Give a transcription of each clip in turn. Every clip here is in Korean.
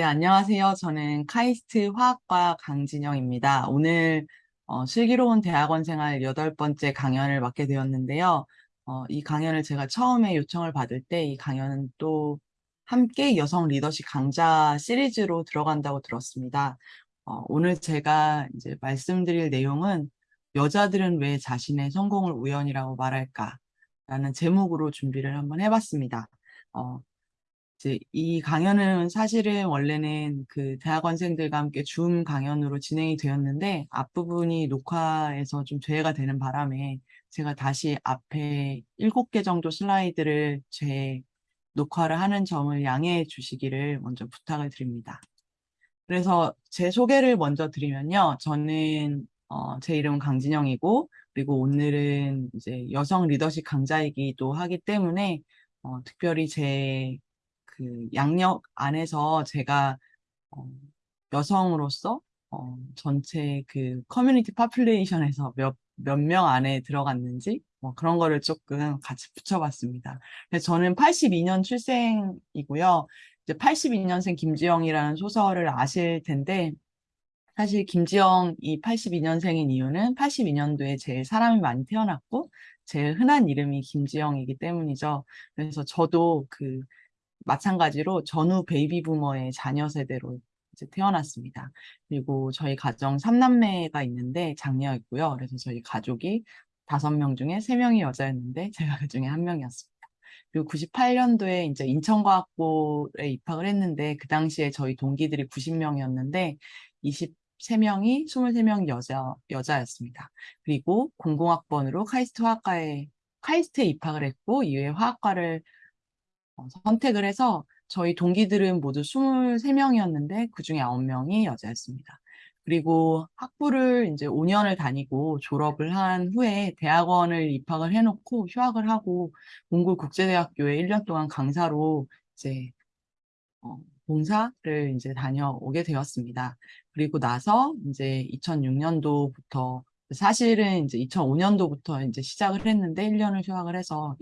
네, 안녕하세요. 저는 카이스트 화학과 강진영입니다. 오늘 어, 슬기로운 대학원 생활 여덟 번째 강연을 맡게 되었는데요. 어, 이 강연을 제가 처음에 요청을 받을 때 이 강연은 또 함께 여성 리더십 강좌 시리즈로 들어간다고 들었습니다. 어, 오늘 제가 이제 말씀드릴 내용은 여자들은 왜 자신의 성공을 우연이라고 말할까? 라는 제목으로 준비를 한번 해봤습니다. 어, 이제 이 강연은 사실은 원래는 그 대학원생들과 함께 줌 강연으로 진행이 되었는데 앞부분이 녹화에서 좀 죄가 되는 바람에 제가 다시 앞에 일곱 개 정도 슬라이드를 제 녹화를 하는 점을 양해해 주시기를 먼저 부탁을 드립니다. 그래서 제 소개를 먼저 드리면요. 저는 어, 제 이름은 강진영이고 그리고 오늘은 이제 여성 리더십 강좌이기도 하기 때문에 어, 특별히 제 그 양력 안에서 제가 어, 여성으로서 어, 전체 그 커뮤니티 파퓰레이션에서 몇 몇 명 안에 들어갔는지 뭐 그런 거를 조금 같이 붙여봤습니다. 그래서 저는 82년 출생이고요. 이제 82년생 김지영이라는 소설을 아실 텐데 사실 김지영이 82년생인 이유는 82년도에 제일 사람이 많이 태어났고 제일 흔한 이름이 김지영이기 때문이죠. 그래서 저도 그 마찬가지로 전후 베이비 부머의 자녀 세대로 이제 태어났습니다. 그리고 저희 가정 3남매가 있는데 장녀였고요. 그래서 저희 가족이 5명 중에 3명이 여자였는데 제가 그 중에 한 명이었습니다. 그리고 98년도에 이제 인천과학고에 입학을 했는데 그 당시에 저희 동기들이 90명이었는데 23명이 23명 여자, 여자였습니다. 그리고 공공학번으로 카이스트 화학과에 카이스트에 입학을 했고 이후에 화학과를 어, 선택을 해서 저희 동기들은 모두 23명이었는데 그 중에 9명이 여자였습니다. 그리고 학부를 이제 5년을 다니고 졸업을 한 후에 대학원을 입학을 해놓고 휴학을 하고 몽골 국제대학교에 1년 동안 강사로 이제 어, 봉사를 이제 다녀오게 되었습니다. 그리고 나서 이제 2006년도부터 사실은 이제 2005년도부터 이제 시작을 했는데 1년을 휴학을 해서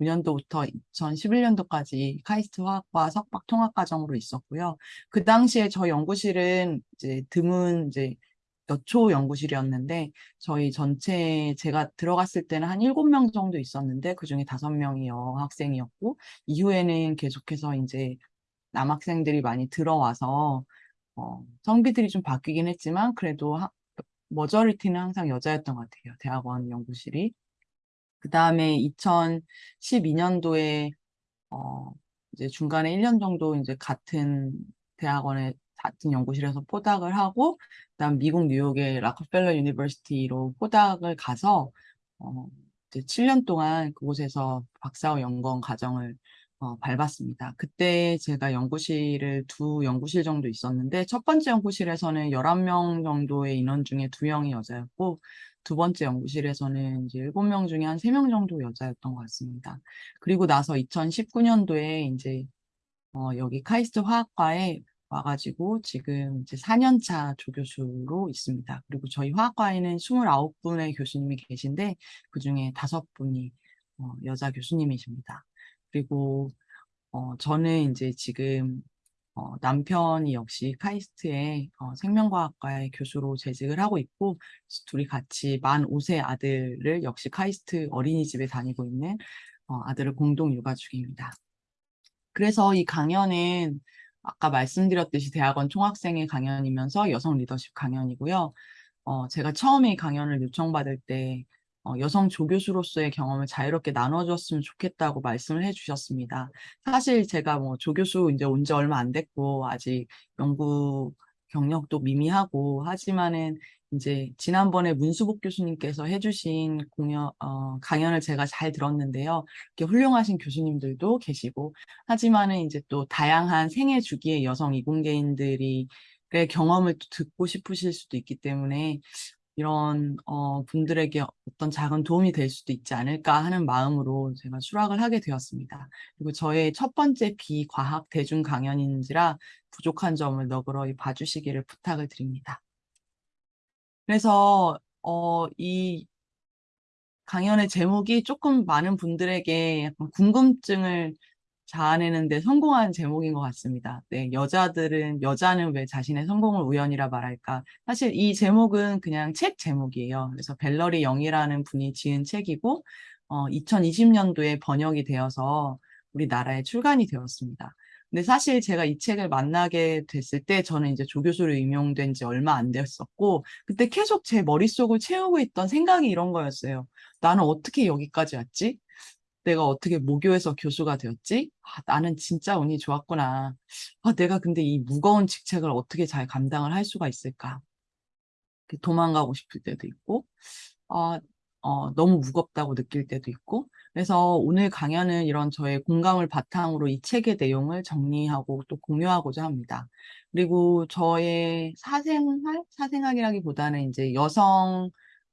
2009년도부터 2011년도까지 카이스트 화학과 석박 통합 과정으로 있었고요. 그 당시에 저희 연구실은 이제 드문 이제 여초 연구실이었는데 저희 전체 제가 들어갔을 때는 한 7명 정도 있었는데 그중에 5명이 여학생이었고 이후에는 계속해서 이제 남학생들이 많이 들어와서 어, 성비들이 좀 바뀌긴 했지만 그래도 하, majority는 항상 여자였던 것 같아요. 대학원 연구실이. 그 다음에 2012년도에 어, 이제 중간에 1년 정도 이제 같은 대학원에 같은 연구실에서 postdoc을 하고 그다음 미국 뉴욕의 Rockefeller University로 postdoc을 가서 어, 이제 7년 동안 그곳에서 박사후 연구원 과정을 어, 밟았습니다. 그때 제가 연구실을 두 연구실 정도 있었는데 첫 번째 연구실에서는 11명 정도의 인원 중에 2명이 여자였고 두 번째 연구실에서는 이제 7명 중에 한 3명 정도 여자였던 것 같습니다. 그리고 나서 2019년도에 이제 어, 여기 카이스트 화학과에 와가지고 지금 이제 4년차 조교수로 있습니다. 그리고 저희 화학과에는 29분의 교수님이 계신데 그중에 5분이 어, 여자 교수님이십니다. 그리고 어, 저는 이제 지금 어, 남편이 역시 카이스트의 어, 생명과학과의 교수로 재직을 하고 있고 둘이 같이 만 5세 아들을 역시 카이스트 어린이집에 다니고 있는 어, 아들을 공동 육아 중입니다. 그래서 이 강연은 아까 말씀드렸듯이 대학원 총학생의 강연이면서 여성 리더십 강연이고요. 어, 제가 처음에 강연을 요청받을 때 어, 여성 조교수로서의 경험을 자유롭게 나눠줬으면 좋겠다고 말씀을 해주셨습니다. 사실 제가 뭐 조교수 이제 온 지 얼마 안 됐고 아직 연구 경력도 미미하고 하지만은 이제 지난번에 문수복 교수님께서 해주신 공연 어, 강연을 제가 잘 들었는데요. 이렇게 훌륭하신 교수님들도 계시고 하지만은 이제 또 다양한 생애 주기의 여성 이공계인들이 경험을 듣고 싶으실 수도 있기 때문에 이런 어, 분들에게 어떤 작은 도움이 될 수도 있지 않을까 하는 마음으로 제가 수락을 하게 되었습니다. 그리고 저의 첫 번째 비과학 대중 강연인지라 부족한 점을 너그러이 봐주시기를 부탁을 드립니다. 그래서 어, 이 강연의 제목이 조금 많은 분들에게 궁금증을 자아내는데 성공한 제목인 것 같습니다. 네, 여자들은, 여자는 왜 자신의 성공을 우연이라 말할까? 사실 이 제목은 그냥 책 제목이에요. 그래서 벨러리 영이라는 분이 지은 책이고, 어, 2020년도에 번역이 되어서 우리나라에 출간이 되었습니다. 근데 사실 제가 이 책을 만나게 됐을 때 저는 이제 조교수로 임용된 지 얼마 안 됐었고, 그때 계속 제 머릿속을 채우고 있던 생각이 이런 거였어요. 나는 어떻게 여기까지 왔지? 내가 어떻게 모교에서 교수가 되었지? 아, 나는 진짜 운이 좋았구나. 아, 내가 근데 이 무거운 직책을 어떻게 잘 감당을 할 수가 있을까? 도망가고 싶을 때도 있고, 어, 어, 너무 무겁다고 느낄 때도 있고, 그래서 오늘 강연은 이런 저의 공감을 바탕으로 이 책의 내용을 정리하고 또 공유하고자 합니다. 그리고 저의 사생활? 사생활이라기보다는 이제 여성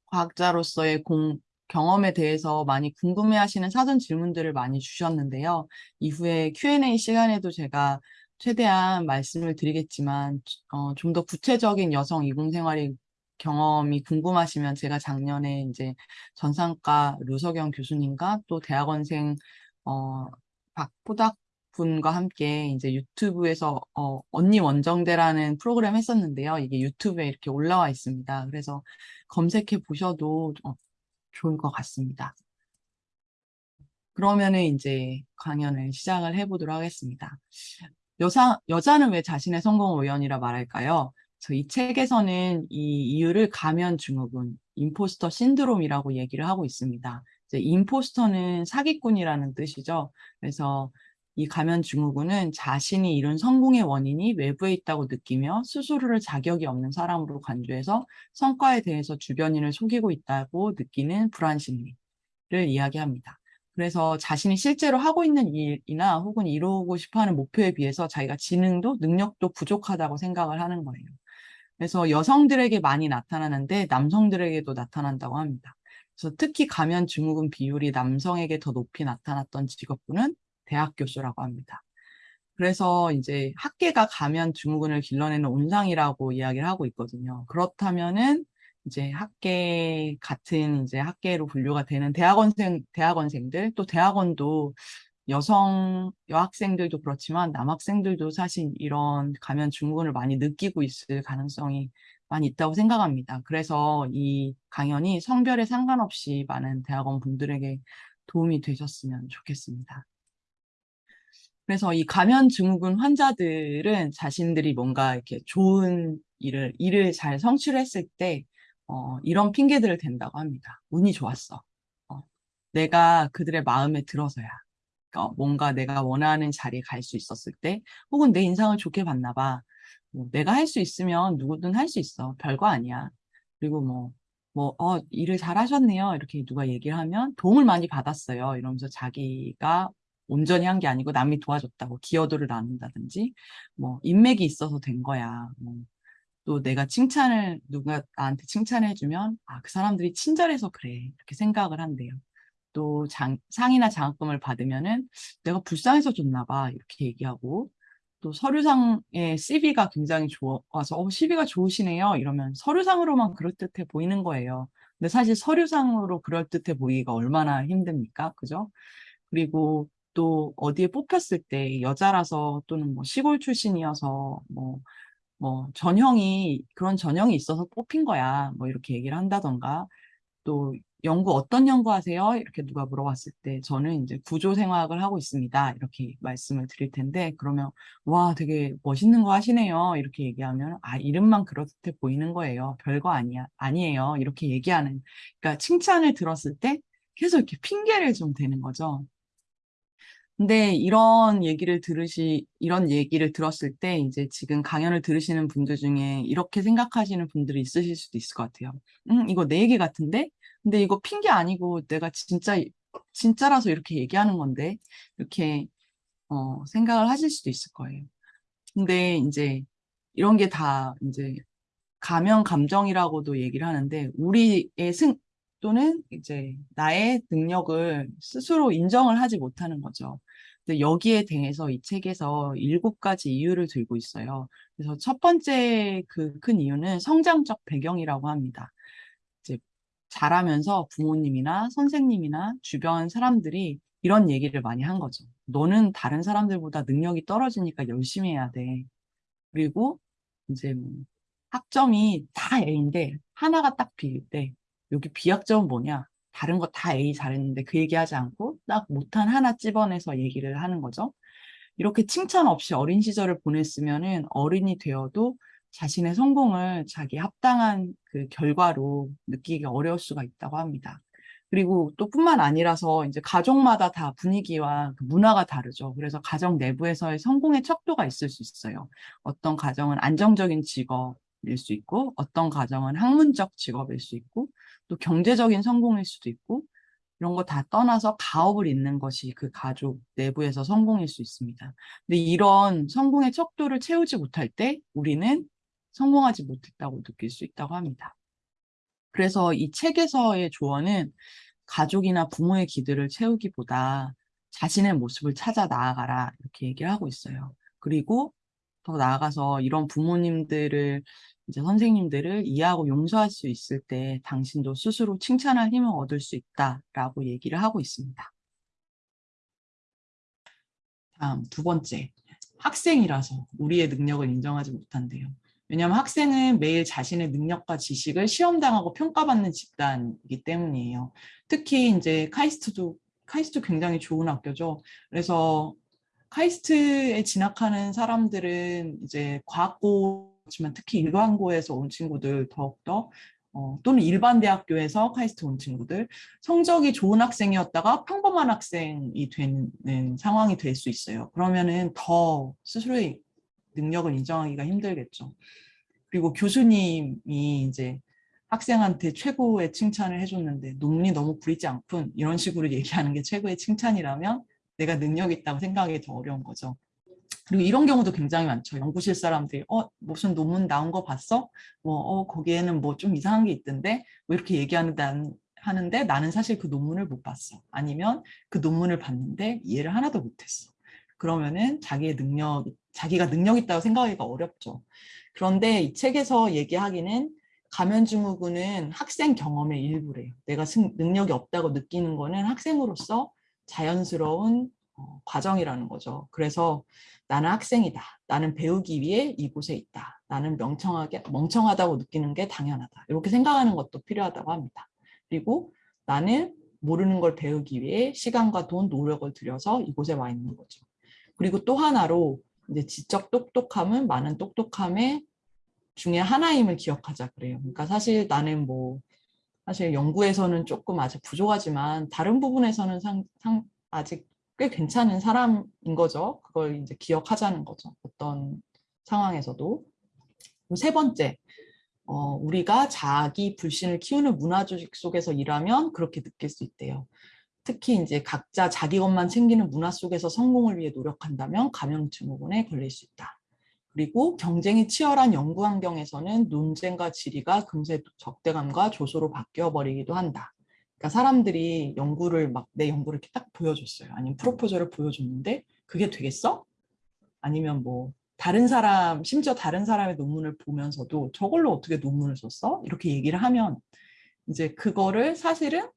과학자로서의 공, 경험에 대해서 많이 궁금해 하시는 사전 질문들을 많이 주셨는데요. 이후에 Q&A 시간에도 제가 최대한 말씀을 드리겠지만, 어, 좀 더 구체적인 여성 이공 생활의 경험이 궁금하시면 제가 작년에 이제 전산과 류석영 교수님과 또 대학원생, 어, 박포닥 분과 함께 이제 유튜브에서 어, 언니 원정대라는 프로그램 했었는데요. 이게 유튜브에 이렇게 올라와 있습니다. 그래서 검색해 보셔도 어, 좋을 것 같습니다. 그러면은 이제 강연을 시작을 해보도록 하겠습니다. 여사, 여자는 왜 자신의 성공을 우연이라 말할까요? 저이 책에서는 이 이유를 가면 증후군, 임포스터 신드롬이라고 얘기를 하고 있습니다. 이제 임포스터는 사기꾼이라는 뜻이죠. 그래서 이 가면 증후군은 자신이 이룬 성공의 원인이 외부에 있다고 느끼며 스스로를 자격이 없는 사람으로 간주해서 성과에 대해서 주변인을 속이고 있다고 느끼는 불안 심리를 이야기합니다. 그래서 자신이 실제로 하고 있는 일이나 혹은 이루고 싶어하는 목표에 비해서 자기가 지능도 능력도 부족하다고 생각을 하는 거예요. 그래서 여성들에게 많이 나타나는데 남성들에게도 나타난다고 합니다. 그래서 특히 가면 증후군 비율이 남성에게 더 높이 나타났던 직업군은 대학 교수라고 합니다. 그래서 이제 학계가 가면 증후군을 길러내는 온상이라고 이야기를 하고 있거든요. 그렇다면은 이제 학계 같은 이제 학계로 분류가 되는 대학원생 대학원생들 또 대학원도 여성 여학생들도 그렇지만 남학생들도 사실 이런 가면 증후군을 많이 느끼고 있을 가능성이 많이 있다고 생각합니다. 그래서 이 강연이 성별에 상관없이 많은 대학원 분들에게 도움이 되셨으면 좋겠습니다. 그래서 이 가면 증후군 환자들은 자신들이 뭔가 이렇게 좋은 일을, 일을 잘 성취했을 때, 어, 이런 핑계들을 댄다고 합니다. 운이 좋았어. 어, 내가 그들의 마음에 들어서야. 어, 뭔가 내가 원하는 자리에 갈 수 있었을 때, 혹은 내 인상을 좋게 봤나 봐. 뭐, 내가 할 수 있으면 누구든 할 수 있어. 별거 아니야. 그리고 뭐, 뭐, 어, 일을 잘 하셨네요. 이렇게 누가 얘기를 하면 도움을 많이 받았어요. 이러면서 자기가 온전히 한 게 아니고 남이 도와줬다고 기여도를 나눈다든지, 뭐, 인맥이 있어서 된 거야. 뭐, 또 내가 칭찬을, 누가 나한테 칭찬해주면, 아, 그 사람들이 친절해서 그래. 이렇게 생각을 한대요. 또 장, 상이나 장학금을 받으면은 내가 불쌍해서 줬나 봐 이렇게 얘기하고 또 서류상의 CV가 굉장히 좋아서 어, CV가 좋으시네요 이러면 서류상으로만 그럴듯해 보이는 거예요. 근데 사실 서류상으로 그럴듯해 보이기가 얼마나 힘듭니까? 그죠? 그리고 또 어디에 뽑혔을 때 여자라서 또는 뭐 시골 출신이어서 뭐, 뭐 전형이 그런 전형이 있어서 뽑힌 거야. 뭐 이렇게 얘기를 한다던가 또 연구 어떤 연구 하세요? 이렇게 누가 물어봤을 때 저는 이제 구조생화학을 하고 있습니다. 이렇게 말씀을 드릴 텐데 그러면 와 되게 멋있는 거 하시네요. 이렇게 얘기하면 아 이름만 그렇듯해 보이는 거예요. 별거 아니야 아니에요. 이렇게 얘기하는 그러니까 칭찬을 들었을 때 계속 이렇게 핑계를 좀 대는 거죠. 근데 이런 얘기를 들으시, 이런 얘기를 들었을 때 이제 지금 강연을 들으시는 분들 중에 이렇게 생각하시는 분들이 있으실 수도 있을 것 같아요. 음, 이거 내 얘기 같은데? 근데 이거 핑계 아니고 내가 진짜, 진짜라서 이렇게 얘기하는 건데, 이렇게, 어, 생각을 하실 수도 있을 거예요. 근데 이제 이런 게 다 이제 가면 감정이라고도 얘기를 하는데, 우리의 승, 또는 이제 나의 능력을 스스로 인정을 하지 못하는 거죠. 여기에 대해서 이 책에서 일곱 가지 이유를 들고 있어요. 그래서 첫 번째 그 큰 이유는 성장적 배경이라고 합니다. 이제 자라면서 부모님이나 선생님이나 주변 사람들이 이런 얘기를 많이 한 거죠. 너는 다른 사람들보다 능력이 떨어지니까 열심히 해야 돼. 그리고 이제 뭐 학점이 다 A인데 하나가 딱 B일 때 여기 B학점은 뭐냐? 다른 거 다 A 잘했는데 그 얘기하지 않고 딱 못한 하나 찝어내서 얘기를 하는 거죠. 이렇게 칭찬 없이 어린 시절을 보냈으면 은 어른이 되어도 자신의 성공을 자기 합당한 그 결과로 느끼기 어려울 수가 있다고 합니다. 그리고 또 뿐만 아니라서 이제 가족마다 다 분위기와 그 문화가 다르죠. 그래서 가정 내부에서의 성공의 척도가 있을 수 있어요. 어떤 가정은 안정적인 직업일 수 있고, 어떤 가정은 학문적 직업일 수 있고, 또 경제적인 성공일 수도 있고, 이런 거 다 떠나서 가업을 잇는 것이 그 가족 내부에서 성공일 수 있습니다. 근데 이런 성공의 척도를 채우지 못할 때 우리는 성공하지 못했다고 느낄 수 있다고 합니다. 그래서 이 책에서의 조언은 가족이나 부모의 기들을 채우기보다 자신의 모습을 찾아 나아가라 이렇게 얘기를 하고 있어요. 그리고 더 나아가서 이런 부모님들을 이제 선생님들을 이해하고 용서할 수 있을 때 당신도 스스로 칭찬할 힘을 얻을 수 있다라고 얘기를 하고 있습니다. 다음 두 번째, 학생이라서 우리의 능력을 인정하지 못한대요. 왜냐하면 학생은 매일 자신의 능력과 지식을 시험당하고 평가받는 집단이기 때문이에요. 특히 이제 카이스트도 카이스트 굉장히 좋은 학교죠. 그래서 카이스트에 진학하는 사람들은 이제 과학고 지만 특히 일반고에서 온 친구들 더욱더 어, 또는 일반 대학교에서 카이스트 온 친구들 성적이 좋은 학생이었다가 평범한 학생이 되는 상황이 될 수 있어요. 그러면은 더 스스로의 능력을 인정하기가 힘들겠죠. 그리고 교수님이 이제 학생한테 최고의 칭찬을 해줬는데 논문이 너무 구리지 않군 이런 식으로 얘기하는 게 최고의 칭찬이라면 내가 능력 있다고 생각하기 더 어려운 거죠. 그리고 이런 경우도 굉장히 많죠. 연구실 사람들이 어 무슨 논문 나온 거 봤어? 뭐어 거기에는 뭐 좀 이상한 게 있던데 뭐 이렇게 얘기하는데 하는데 나는 사실 그 논문을 못 봤어. 아니면 그 논문을 봤는데 이해를 하나도 못했어. 그러면은 자기의 능력, 자기가 능력 있다고 생각하기가 어렵죠. 그런데 이 책에서 얘기하기는 가면증후군은 학생 경험의 일부래요. 내가 능력이 없다고 느끼는 거는 학생으로서 자연스러운 어, 과정이라는 거죠. 그래서 나는 학생이다. 나는 배우기 위해 이곳에 있다. 나는 명청하게, 멍청하다고 느끼는 게 당연하다. 이렇게 생각하는 것도 필요하다고 합니다. 그리고 나는 모르는 걸 배우기 위해 시간과 돈, 노력을 들여서 이곳에 와 있는 거죠. 그리고 또 하나로 이제 지적 똑똑함은 많은 똑똑함의 중에 하나임을 기억하자 그래요. 그러니까 사실 나는 뭐 사실 연구에서는 조금 아직 부족하지만 다른 부분에서는 상, 상, 아직 꽤 괜찮은 사람인 거죠. 그걸 이제 기억하자는 거죠. 어떤 상황에서도. 세 번째, 어, 우리가 자기 불신을 키우는 문화 조직 속에서 일하면 그렇게 느낄 수 있대요. 특히 이제 각자 자기 것만 챙기는 문화 속에서 성공을 위해 노력한다면 감염증 후군에 걸릴 수 있다. 그리고 경쟁이 치열한 연구 환경에서는 논쟁과 질의가 금세 적대감과 조소로 바뀌어 버리기도 한다. 그러니까 사람들이 연구를 막 내 연구를 이렇게 딱 보여줬어요. 아니면 프로포저를 보여줬는데 그게 되겠어? 아니면 뭐 다른 사람, 심지어 다른 사람의 논문을 보면서도 저걸로 어떻게 논문을 썼어? 이렇게 얘기를 하면 이제 그거를 사실은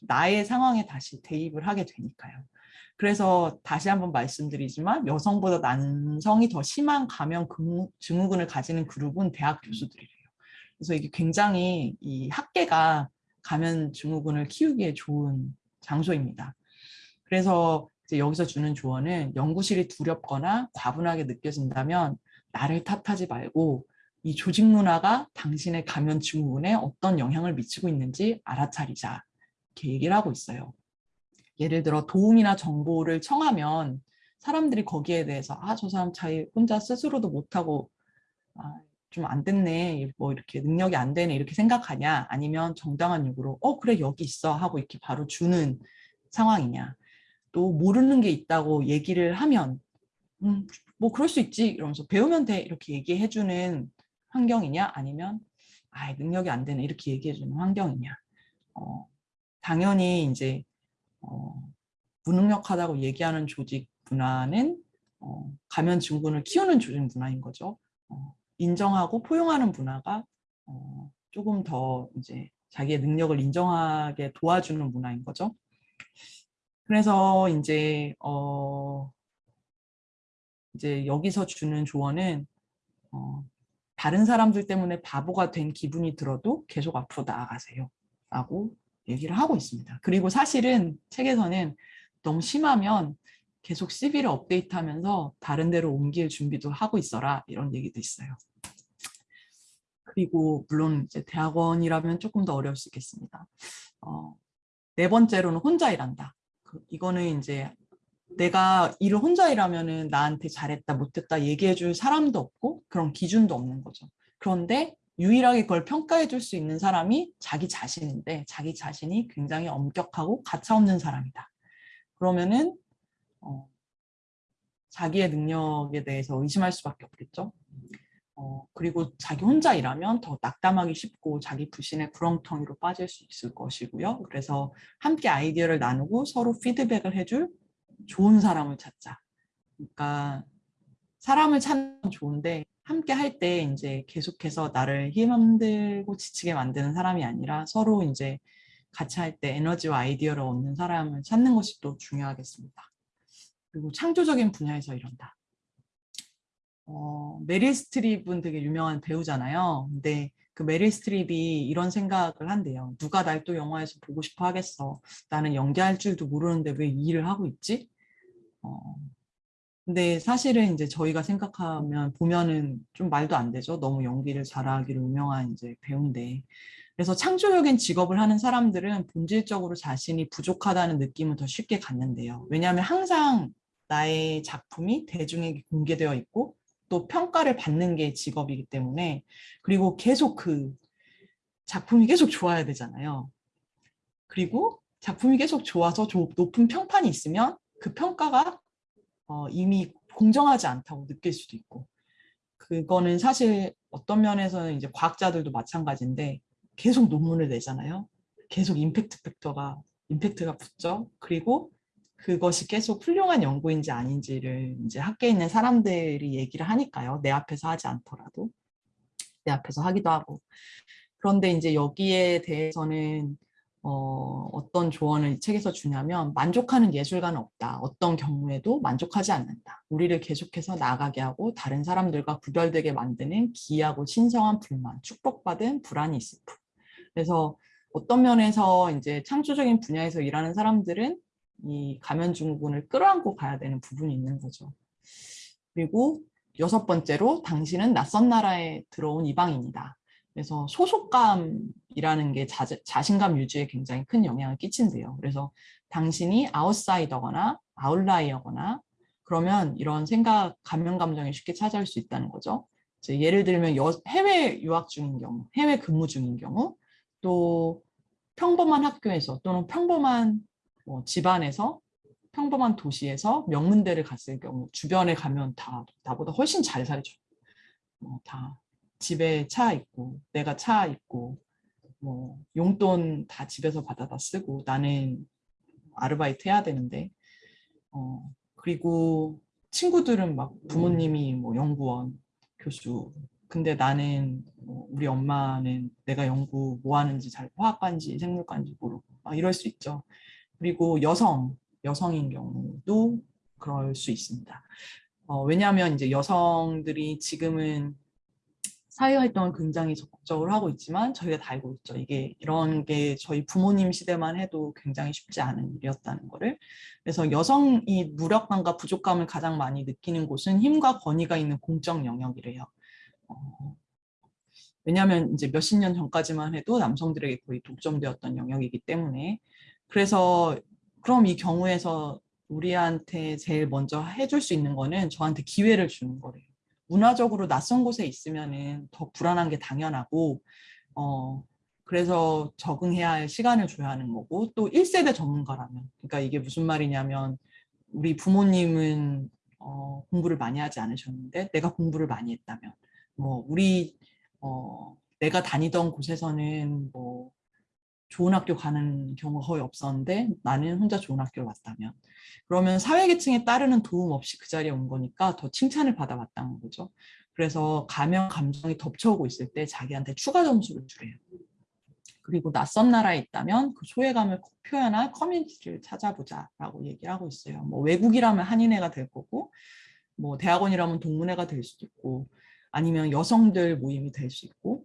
나의 상황에 다시 대입을 하게 되니까요. 그래서 다시 한번 말씀드리지만 여성보다 남성이 더 심한 감염 증후군을 가지는 그룹은 대학 교수들이래요. 그래서 이게 굉장히 이 학계가 감염 증후군을 키우기에 좋은 장소입니다. 그래서 여기서 주는 조언은 연구실이 두렵거나 과분하게 느껴진다면 나를 탓하지 말고 이 조직 문화가 당신의 감염 증후군에 어떤 영향을 미치고 있는지 알아차리자 이렇게 얘기를 하고 있어요. 예를 들어 도움이나 정보를 청하면 사람들이 거기에 대해서 아 저 사람 자기 혼자 스스로도 못하고 아, 좀 안 됐네 뭐 이렇게 능력이 안 되네 이렇게 생각하냐? 아니면 정당한 이유로 어 그래 여기 있어 하고 이렇게 바로 주는 상황이냐? 또 모르는 게 있다고 얘기를 하면 음, 뭐 그럴 수 있지 이러면서 배우면 돼 이렇게 얘기해 주는 환경이냐? 아니면 아 능력이 안 되네 이렇게 얘기해 주는 환경이냐? 어, 당연히 이제 어, 무능력하다고 얘기하는 조직 문화는 어, 가면 증후군을 키우는 조직 문화인 거죠. 어, 인정하고 포용하는 문화가 어, 조금 더 이제 자기의 능력을 인정하게 도와주는 문화인 거죠. 그래서 이제 어 이제 여기서 주는 조언은 어, 다른 사람들 때문에 바보가 된 기분이 들어도 계속 앞으로 나아가세요. 라고 얘기를 하고 있습니다. 그리고 사실은 책에서는 너무 심하면 계속 CV를 업데이트하면서 다른 데로 옮길 준비도 하고 있어라 이런 얘기도 있어요. 그리고 물론 이제 대학원이라면 조금 더 어려울 수 있겠습니다. 어, 네 번째로는 혼자 일한다. 그, 이거는 이제 내가 일을 혼자 일하면은 나한테 잘했다 못했다 얘기해 줄 사람도 없고 그런 기준도 없는 거죠. 그런데 유일하게 그걸 평가해 줄 수 있는 사람이 자기 자신인데 자기 자신이 굉장히 엄격하고 가차없는 사람이다. 그러면은 어, 자기의 능력에 대해서 의심할 수밖에 없겠죠. 어, 그리고 자기 혼자 일하면 더 낙담하기 쉽고 자기 불신의 구렁텅이로 빠질 수 있을 것이고요. 그래서 함께 아이디어를 나누고 서로 피드백을 해줄 좋은 사람을 찾자. 그러니까 사람을 찾는 건 좋은데 함께 할 때 이제 계속해서 나를 힘들고 지치게 만드는 사람이 아니라 서로 이제 같이 할 때 에너지와 아이디어를 얻는 사람을 찾는 것이 또 중요하겠습니다. 그리고 창조적인 분야에서 이런다. 어, 메릴 스트립은 되게 유명한 배우잖아요. 근데 그 메릴 스트립이 이런 생각을 한대요. 누가 날 또 영화에서 보고 싶어 하겠어. 나는 연기할 줄도 모르는데 왜 이 일을 하고 있지? 어, 근데 사실은 이제 저희가 생각하면 보면은 좀 말도 안 되죠. 너무 연기를 잘하기로 유명한 이제 배우인데. 그래서 창조적인 직업을 하는 사람들은 본질적으로 자신이 부족하다는 느낌을 더 쉽게 갖는데요. 왜냐하면 항상 나의 작품이 대중에게 공개되어 있고 또 평가를 받는 게 직업이기 때문에 그리고 계속 그 작품이 계속 좋아야 되잖아요. 그리고 작품이 계속 좋아서 높은 평판이 있으면 그 평가가 어, 이미 공정하지 않다고 느낄 수도 있고 그거는 사실 어떤 면에서는 이제 과학자들도 마찬가지인데 계속 논문을 내잖아요. 계속 임팩트 팩터가 임팩트가 붙죠. 그리고 그것이 계속 훌륭한 연구인지 아닌지를 이제 학계에 있는 사람들이 얘기를 하니까요. 내 앞에서 하지 않더라도 내 앞에서 하기도 하고 그런데 이제 여기에 대해서는 어, 어떤 조언을 이 책에서 주냐면 만족하는 예술가는 없다. 어떤 경우에도 만족하지 않는다. 우리를 계속해서 나가게 하고 다른 사람들과 구별되게 만드는 기이하고 신성한 불만, 축복받은 불안이 있을 뿐. 그래서 어떤 면에서 이제 창조적인 분야에서 일하는 사람들은 이 가면증후군을 끌어안고 가야 되는 부분이 있는 거죠. 그리고 여섯 번째로 당신은 낯선 나라에 들어온 이방인이다. 그래서 소속감이라는 게 자, 자신감 유지에 굉장히 큰 영향을 끼친대요. 그래서 당신이 아웃사이더거나 아웃라이어거나 그러면 이런 생각, 감명 감정이 쉽게 찾아올 수 있다는 거죠. 예를 들면 여, 해외 유학 중인 경우, 해외 근무 중인 경우, 또 평범한 학교에서 또는 평범한 뭐 집안에서 평범한 도시에서 명문대를 갔을 경우 주변에 가면 다 나보다 훨씬 잘 살죠. 뭐 다 집에 차 있고 내가 차 있고 뭐 용돈 다 집에서 받아다 쓰고 나는 아르바이트 해야 되는데 어 그리고 친구들은 막 부모님이 뭐 연구원 교수 근데 나는 뭐 우리 엄마는 내가 연구 뭐 하는지 잘 화학관지 생물관지 모르고 막 이럴 수 있죠 그리고 여성 여성인 경우도 그럴 수 있습니다 어, 왜냐하면 이제 여성들이 지금은 사회활동을 굉장히 적극적으로 하고 있지만 저희가 다 알고 있죠. 이게 이런 게 저희 부모님 시대만 해도 굉장히 쉽지 않은 일이었다는 거를. 그래서 여성이 무력감과 부족감을 가장 많이 느끼는 곳은 힘과 권위가 있는 공적 영역이래요. 어, 왜냐하면 이제 몇십 년 전까지만 해도 남성들에게 거의 독점되었던 영역이기 때문에 그래서 그럼 이 경우에서 우리한테 제일 먼저 해줄 수 있는 거는 저한테 기회를 주는 거래요. 문화적으로 낯선 곳에 있으면은 더 불안한 게 당연하고 어 그래서 적응해야 할 시간을 줘야 하는 거고 또 1세대 전문가라면 그러니까 이게 무슨 말이냐면 우리 부모님은 어, 공부를 많이 하지 않으셨는데 내가 공부를 많이 했다면 뭐 우리 어, 내가 다니던 곳에서는 뭐 좋은 학교 가는 경우가 거의 없었는데 나는 혼자 좋은 학교를 왔다면 그러면 사회계층에 따르는 도움 없이 그 자리에 온 거니까 더 칭찬을 받아왔다는 거죠. 그래서 가면 감정이 덮쳐오고 있을 때 자기한테 추가 점수를 주래요. 그리고 낯선 나라에 있다면 그 소외감을 표현할 커뮤니티를 찾아보자라고 얘기를 하고 있어요. 뭐 외국이라면 한인회가 될 거고 뭐 대학원이라면 동문회가 될 수도 있고 아니면 여성들 모임이 될 수 있고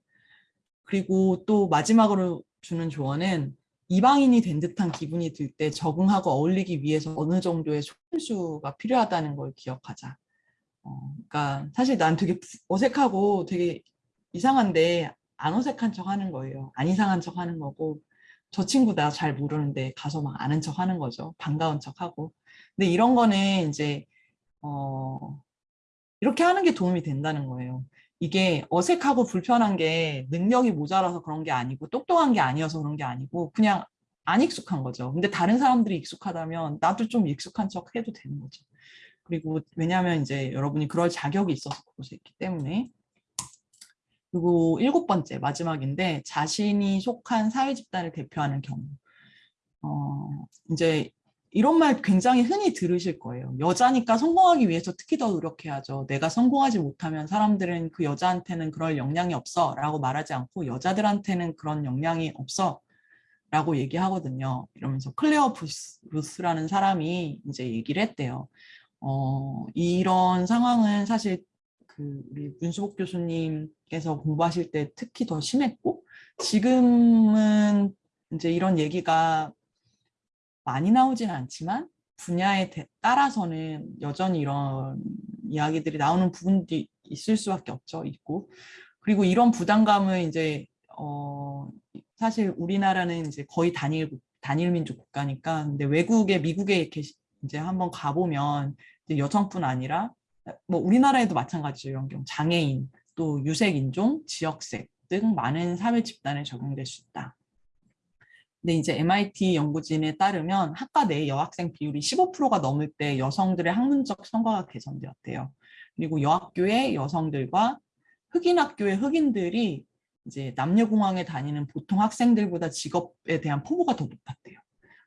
그리고 또 마지막으로 주는 조언은 이방인이 된 듯한 기분이 들 때 적응하고 어울리기 위해서 어느 정도의 손수가 필요하다는 걸 기억하자. 어, 그러니까 사실 난 되게 어색하고 되게 이상한데 안 어색한 척 하는 거예요. 안 이상한 척 하는 거고 저 친구 나 잘 모르는데 가서 막 아는 척 하는 거죠. 반가운 척 하고. 근데 이런 거는 이제 어, 이렇게 하는 게 도움이 된다는 거예요. 이게 어색하고 불편한 게 능력이 모자라서 그런 게 아니고 똑똑한 게 아니어서 그런 게 아니고 그냥 안 익숙한 거죠. 근데 다른 사람들이 익숙하다면 나도 좀 익숙한 척 해도 되는 거죠. 그리고 왜냐하면 이제 여러분이 그럴 자격이 있어서 수 있기 때문에 그리고 일곱 번째 마지막인데 자신이 속한 사회 집단을 대표하는 경우 어, 이제 이런 말 굉장히 흔히 들으실 거예요. 여자니까 성공하기 위해서 특히 더 노력해야죠. 내가 성공하지 못하면 사람들은 그 여자한테는 그럴 역량이 없어 라고 말하지 않고 여자들한테는 그런 역량이 없어 라고 얘기하거든요. 이러면서 클레어 브루스라는 사람이 이제 얘기를 했대요. 어, 이런 상황은 사실 그 우리 윤수복 교수님께서 공부하실 때 특히 더 심했고 지금은 이제 이런 얘기가 많이 나오진 않지만 분야에 따라서는 여전히 이런 이야기들이 나오는 부분도 있을 수밖에 없죠. 있고 그리고 이런 부담감을 이제 어 사실 우리나라는 이제 거의 단일 단일 민족 국가니까 근데 외국에 미국에 이렇게 이제 한번 가보면 이제 여성뿐 아니라 뭐 우리나라에도 마찬가지죠 이런 경우 장애인 또 유색 인종 지역색 등 많은 사회 집단에 적용될 수 있다. 근데 이제 MIT 연구진에 따르면 학과 내 여학생 비율이 15%가 넘을 때 여성들의 학문적 성과가 개선되었대요. 그리고 여학교의 여성들과 흑인 학교의 흑인들이 이제 남녀공학에 다니는 보통 학생들보다 직업에 대한 포부가 더 높았대요.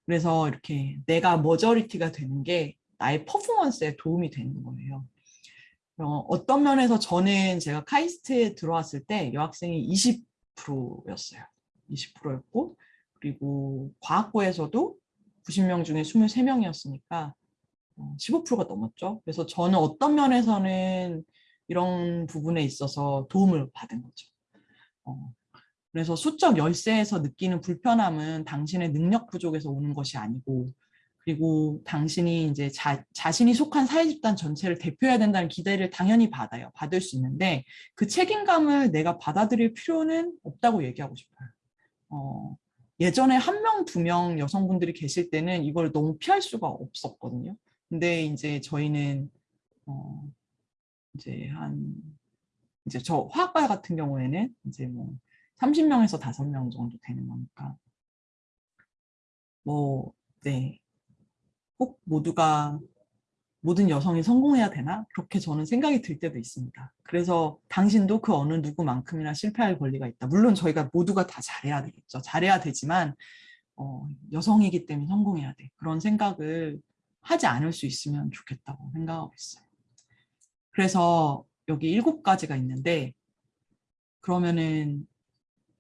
그래서 이렇게 내가 머저리티가 되는 게 나의 퍼포먼스에 도움이 되는 거예요. 어, 어떤 면에서 저는 제가 카이스트에 들어왔을 때 여학생이 20%였어요. 20%였고 그리고 과학고에서도 90명 중에 23명이었으니까 15%가 어, 넘었죠. 그래서 저는 어떤 면에서는 이런 부분에 있어서 도움을 받은 거죠. 어, 그래서 수적 열세에서 느끼는 불편함은 당신의 능력 부족에서 오는 것이 아니고 그리고 당신이 이제 자, 자신이 속한 사회 집단 전체를 대표해야 된다는 기대를 당연히 받아요. 받을 수 있는데 그 책임감을 내가 받아들일 필요는 없다고 얘기하고 싶어요. 어, 예전에 한 명, 두 명 여성분들이 계실 때는 이걸 너무 피할 수가 없었거든요. 근데 이제 저희는 어 이제 한 이제 저 화학과 같은 경우에는 이제 뭐 30명에서 5명 정도 되는 거니까 뭐 네. 꼭 모두가 모든 여성이 성공해야 되나? 그렇게 저는 생각이 들 때도 있습니다. 그래서 당신도 그 어느 누구만큼이나 실패할 권리가 있다. 물론 저희가 모두가 다 잘해야 되겠죠. 잘해야 되지만 어, 여성이기 때문에 성공해야 돼. 그런 생각을 하지 않을 수 있으면 좋겠다고 생각하고 있어요. 그래서 여기 일곱 가지가 있는데 그러면은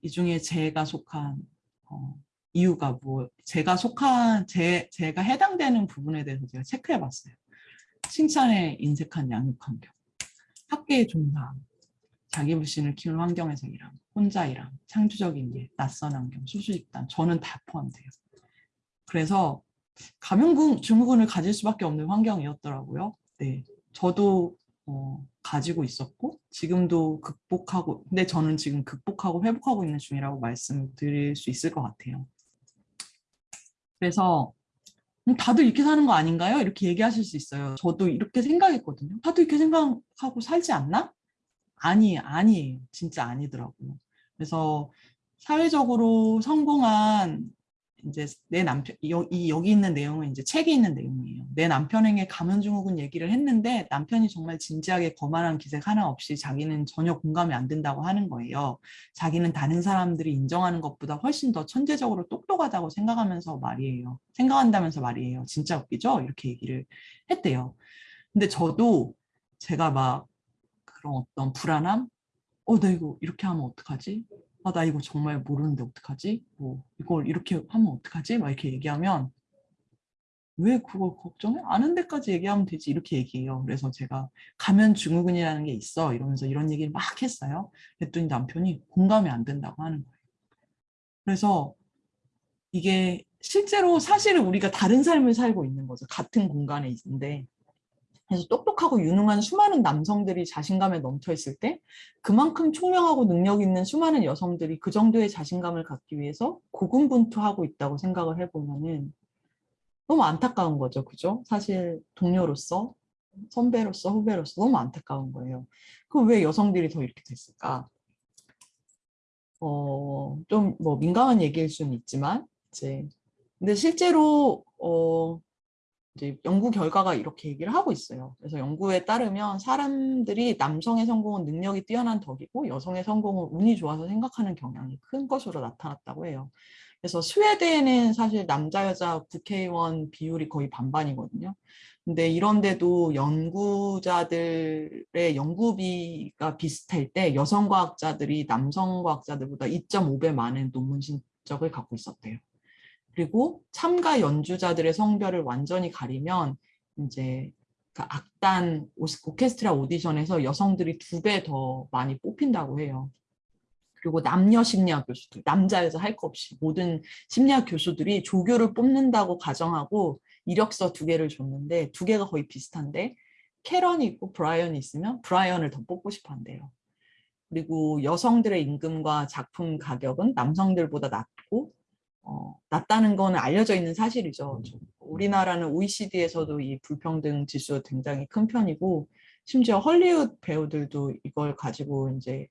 이 중에 제가 속한 어, 이유가 뭐 제가 속한 제, 제가 해당되는 부분에 대해서 제가 체크해 봤어요. 칭찬에 인색한 양육 환경, 학계의 종사, 자기 불신을 키우는 환경에서 일함, 혼자 일함, 창조적인 일, 낯선 환경, 소수 집단, 저는 다 포함돼요. 그래서 감염 증후군을 가질 수밖에 없는 환경이었더라고요. 네, 저도 어, 가지고 있었고 지금도 극복하고 근데 저는 지금 극복하고 회복하고 있는 중이라고 말씀드릴 수 있을 것 같아요. 그래서 음, 다들 이렇게 사는 거 아닌가요? 이렇게 얘기하실 수 있어요. 저도 이렇게 생각했거든요. 다들 이렇게 생각하고 살지 않나? 아니, 아니에요. 진짜 아니더라고요. 그래서 사회적으로 성공한 이제 내 남편 이 여기 있는 내용은 이제 책에 있는 내용이에요. 내 남편에게 가면증후군 얘기를 했는데 남편이 정말 진지하게 거만한 기색 하나 없이 자기는 전혀 공감이 안 된다고 하는 거예요. 자기는 다른 사람들이 인정하는 것보다 훨씬 더 천재적으로 똑똑하다고 생각하면서 말이에요. 생각한다면서 말이에요. 진짜 웃기죠? 이렇게 얘기를 했대요. 근데 저도 제가 막 그런 어떤 불안함, 어, 나 이거 이렇게 하면 어떡하지? 아, 나 이거 정말 모르는데 어떡하지? 뭐, 이걸 이렇게 하면 어떡하지? 막 이렇게 얘기하면 왜 그걸 걱정해? 아는 데까지 얘기하면 되지. 이렇게 얘기해요. 그래서 제가 가면 증후군이라는 게 있어. 이러면서 이런 얘기를 막 했어요. 그랬더니 남편이 공감이 안 된다고 하는 거예요. 그래서 이게 실제로 사실은 우리가 다른 삶을 살고 있는 거죠. 같은 공간에 있는데. 그래서 똑똑하고 유능한 수많은 남성들이 자신감에 넘쳐 있을 때 그만큼 총명하고 능력 있는 수많은 여성들이 그 정도의 자신감을 갖기 위해서 고군분투하고 있다고 생각을 해보면은 너무 안타까운 거죠. 그죠? 사실 동료로서 선배로서 후배로서 너무 안타까운 거예요. 그럼 왜 여성들이 더 이렇게 됐을까? 어, 좀 뭐 민감한 얘기일 수는 있지만 이제 근데 실제로 어 이제 연구 결과가 이렇게 얘기를 하고 있어요. 그래서 연구에 따르면 사람들이 남성의 성공은 능력이 뛰어난 덕이고 여성의 성공은 운이 좋아서 생각하는 경향이 큰 것으로 나타났다고 해요. 그래서 스웨덴은 사실 남자 여자 국회의원 비율이 거의 반반이거든요. 근데 이런데도 연구자들의 연구비가 비슷할 때 여성 과학자들이 남성 과학자들보다 2.5배 많은 논문 신적을 갖고 있었대요. 그리고 참가 연주자들의 성별을 완전히 가리면 이제 그 악단 오케스트라 오디션에서 여성들이 두 배 더 많이 뽑힌다고 해요. 그리고 남녀 심리학 교수들, 남자 여자 할거 없이 모든 심리학 교수들이 조교를 뽑는다고 가정하고 이력서 두 개를 줬는데 두 개가 거의 비슷한데 캐런이 있고 브라이언이 있으면 브라이언을 더 뽑고 싶어 한대요. 그리고 여성들의 임금과 작품 가격은 남성들보다 낮고 어, 낮다는 건 알려져 있는 사실이죠. 우리나라는 OECD에서도 이 불평등 지수가 굉장히 큰 편이고 심지어 헐리우드 배우들도 이걸 가지고 이제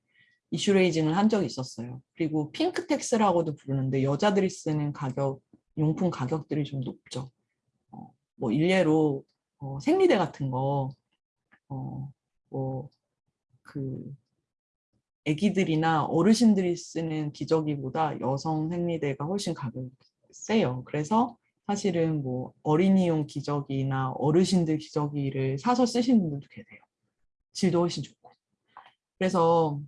이슈레이징을 한 적이 있었어요. 그리고 핑크텍스라고도 부르는데 여자들이 쓰는 가격, 용품 가격들이 좀 높죠. 어, 뭐 일례로 어, 생리대 같은 거, 어, 뭐그 애기들이나 어르신들이 쓰는 기저귀보다 여성 생리대가 훨씬 가격이 세요. 그래서 사실은 뭐 어린이용 기저귀나 어르신들 기저귀를 사서 쓰시는 분들도 계세요. 질도 훨씬 좋고. 그래서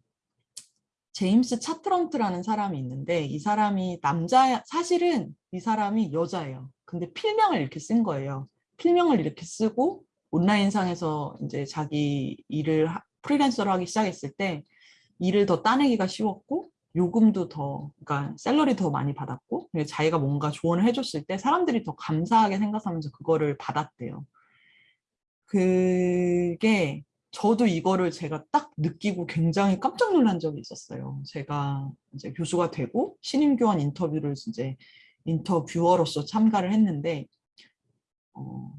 제임스 차트런트라는 사람이 있는데 이 사람이 남자 사실은 이 사람이 여자예요. 근데 필명을 이렇게 쓴 거예요. 필명을 이렇게 쓰고 온라인상에서 이제 자기 일을 프리랜서로 하기 시작했을 때 일을 더 따내기가 쉬웠고 요금도 더 그러니까 셀러리 더 많이 받았고 자기가 뭔가 조언을 해줬을 때 사람들이 더 감사하게 생각하면서 그거를 받았대요. 그게 저도 이거를 제가 딱 느끼고 굉장히 깜짝 놀란 적이 있었어요. 제가 이제 교수가 되고 신임 교환 인터뷰를 이제 인터뷰어로서 참가를 했는데 어,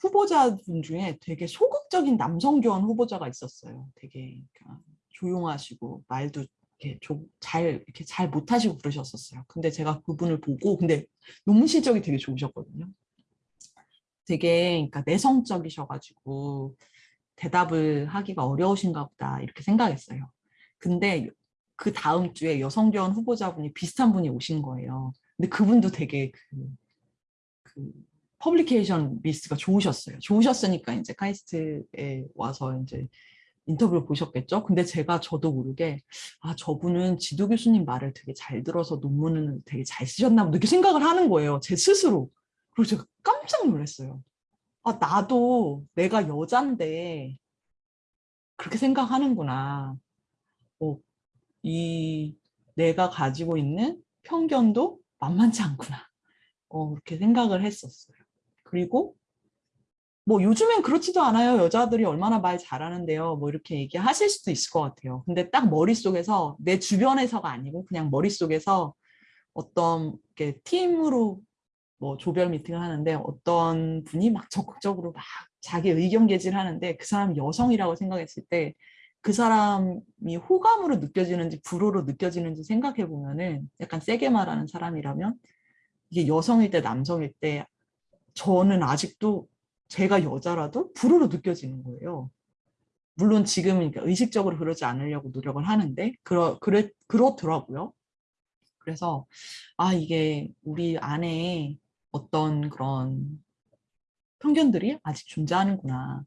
후보자분 중에 되게 소극적인 남성 교환 후보자가 있었어요. 되게 조용하시고 말도 이렇게 좀잘 이렇게 잘 못하시고 그러셨었어요. 근데 제가 그분을 보고 근데 논문 실적이 되게 좋으셨거든요. 되게 그러니까 내성적이셔가지고 대답을 하기가 어려우신가 보다 이렇게 생각했어요. 근데 그 다음 주에 여성교원 후보자분이 비슷한 분이 오신 거예요. 근데 그분도 되게 그, 그 publication list가 좋으셨어요. 좋으셨으니까 이제 카이스트에 와서 이제 인터뷰를 보셨겠죠? 근데 제가 저도 모르게 아 저분은 지도 교수님 말을 되게 잘 들어서 논문을 되게 잘 쓰셨나 보다 이렇게 생각을 하는 거예요. 제 스스로. 그리고 제가 깜짝 놀랐어요. 아 나도 내가 여잔데 그렇게 생각하는구나. 어, 이 내가 가지고 있는 편견도 만만치 않구나. 어, 그렇게 생각을 했었어요. 그리고 뭐 요즘엔 그렇지도 않아요. 여자들이 얼마나 말 잘하는데요. 뭐 이렇게 얘기하실 수도 있을 것 같아요. 근데 딱 머릿속에서 내 주변에서가 아니고 그냥 머릿속에서 어떤 게 팀으로 뭐 조별 미팅을 하는데 어떤 분이 막 적극적으로 막 자기 의견 개진을 하는데 그 사람 여성이라고 생각했을 때 그 사람이 호감으로 느껴지는지 불호로 느껴지는지 생각해 보면은 약간 세게 말하는 사람이라면 이게 여성일 때 남성일 때 저는 아직도 제가 여자라도 불호로 느껴지는 거예요. 물론 지금은 의식적으로 그러지 않으려고 노력을 하는데 그러, 그래, 그렇더라고요. 그래서 아 이게 우리 안에 어떤 그런 편견들이 아직 존재하는구나.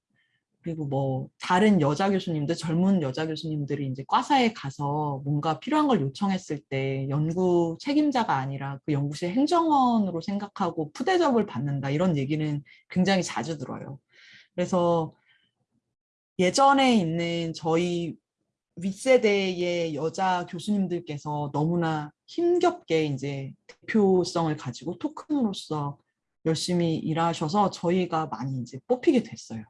그리고 뭐 다른 여자 교수님들, 젊은 여자 교수님들이 이제 과사에 가서 뭔가 필요한 걸 요청했을 때 연구 책임자가 아니라 그 연구실 행정원으로 생각하고 푸대접을 받는다 이런 얘기는 굉장히 자주 들어요. 그래서 예전에 있는 저희 윗세대의 여자 교수님들께서 너무나 힘겹게 이제 대표성을 가지고 토큰으로서 열심히 일하셔서 저희가 많이 이제 뽑히게 됐어요.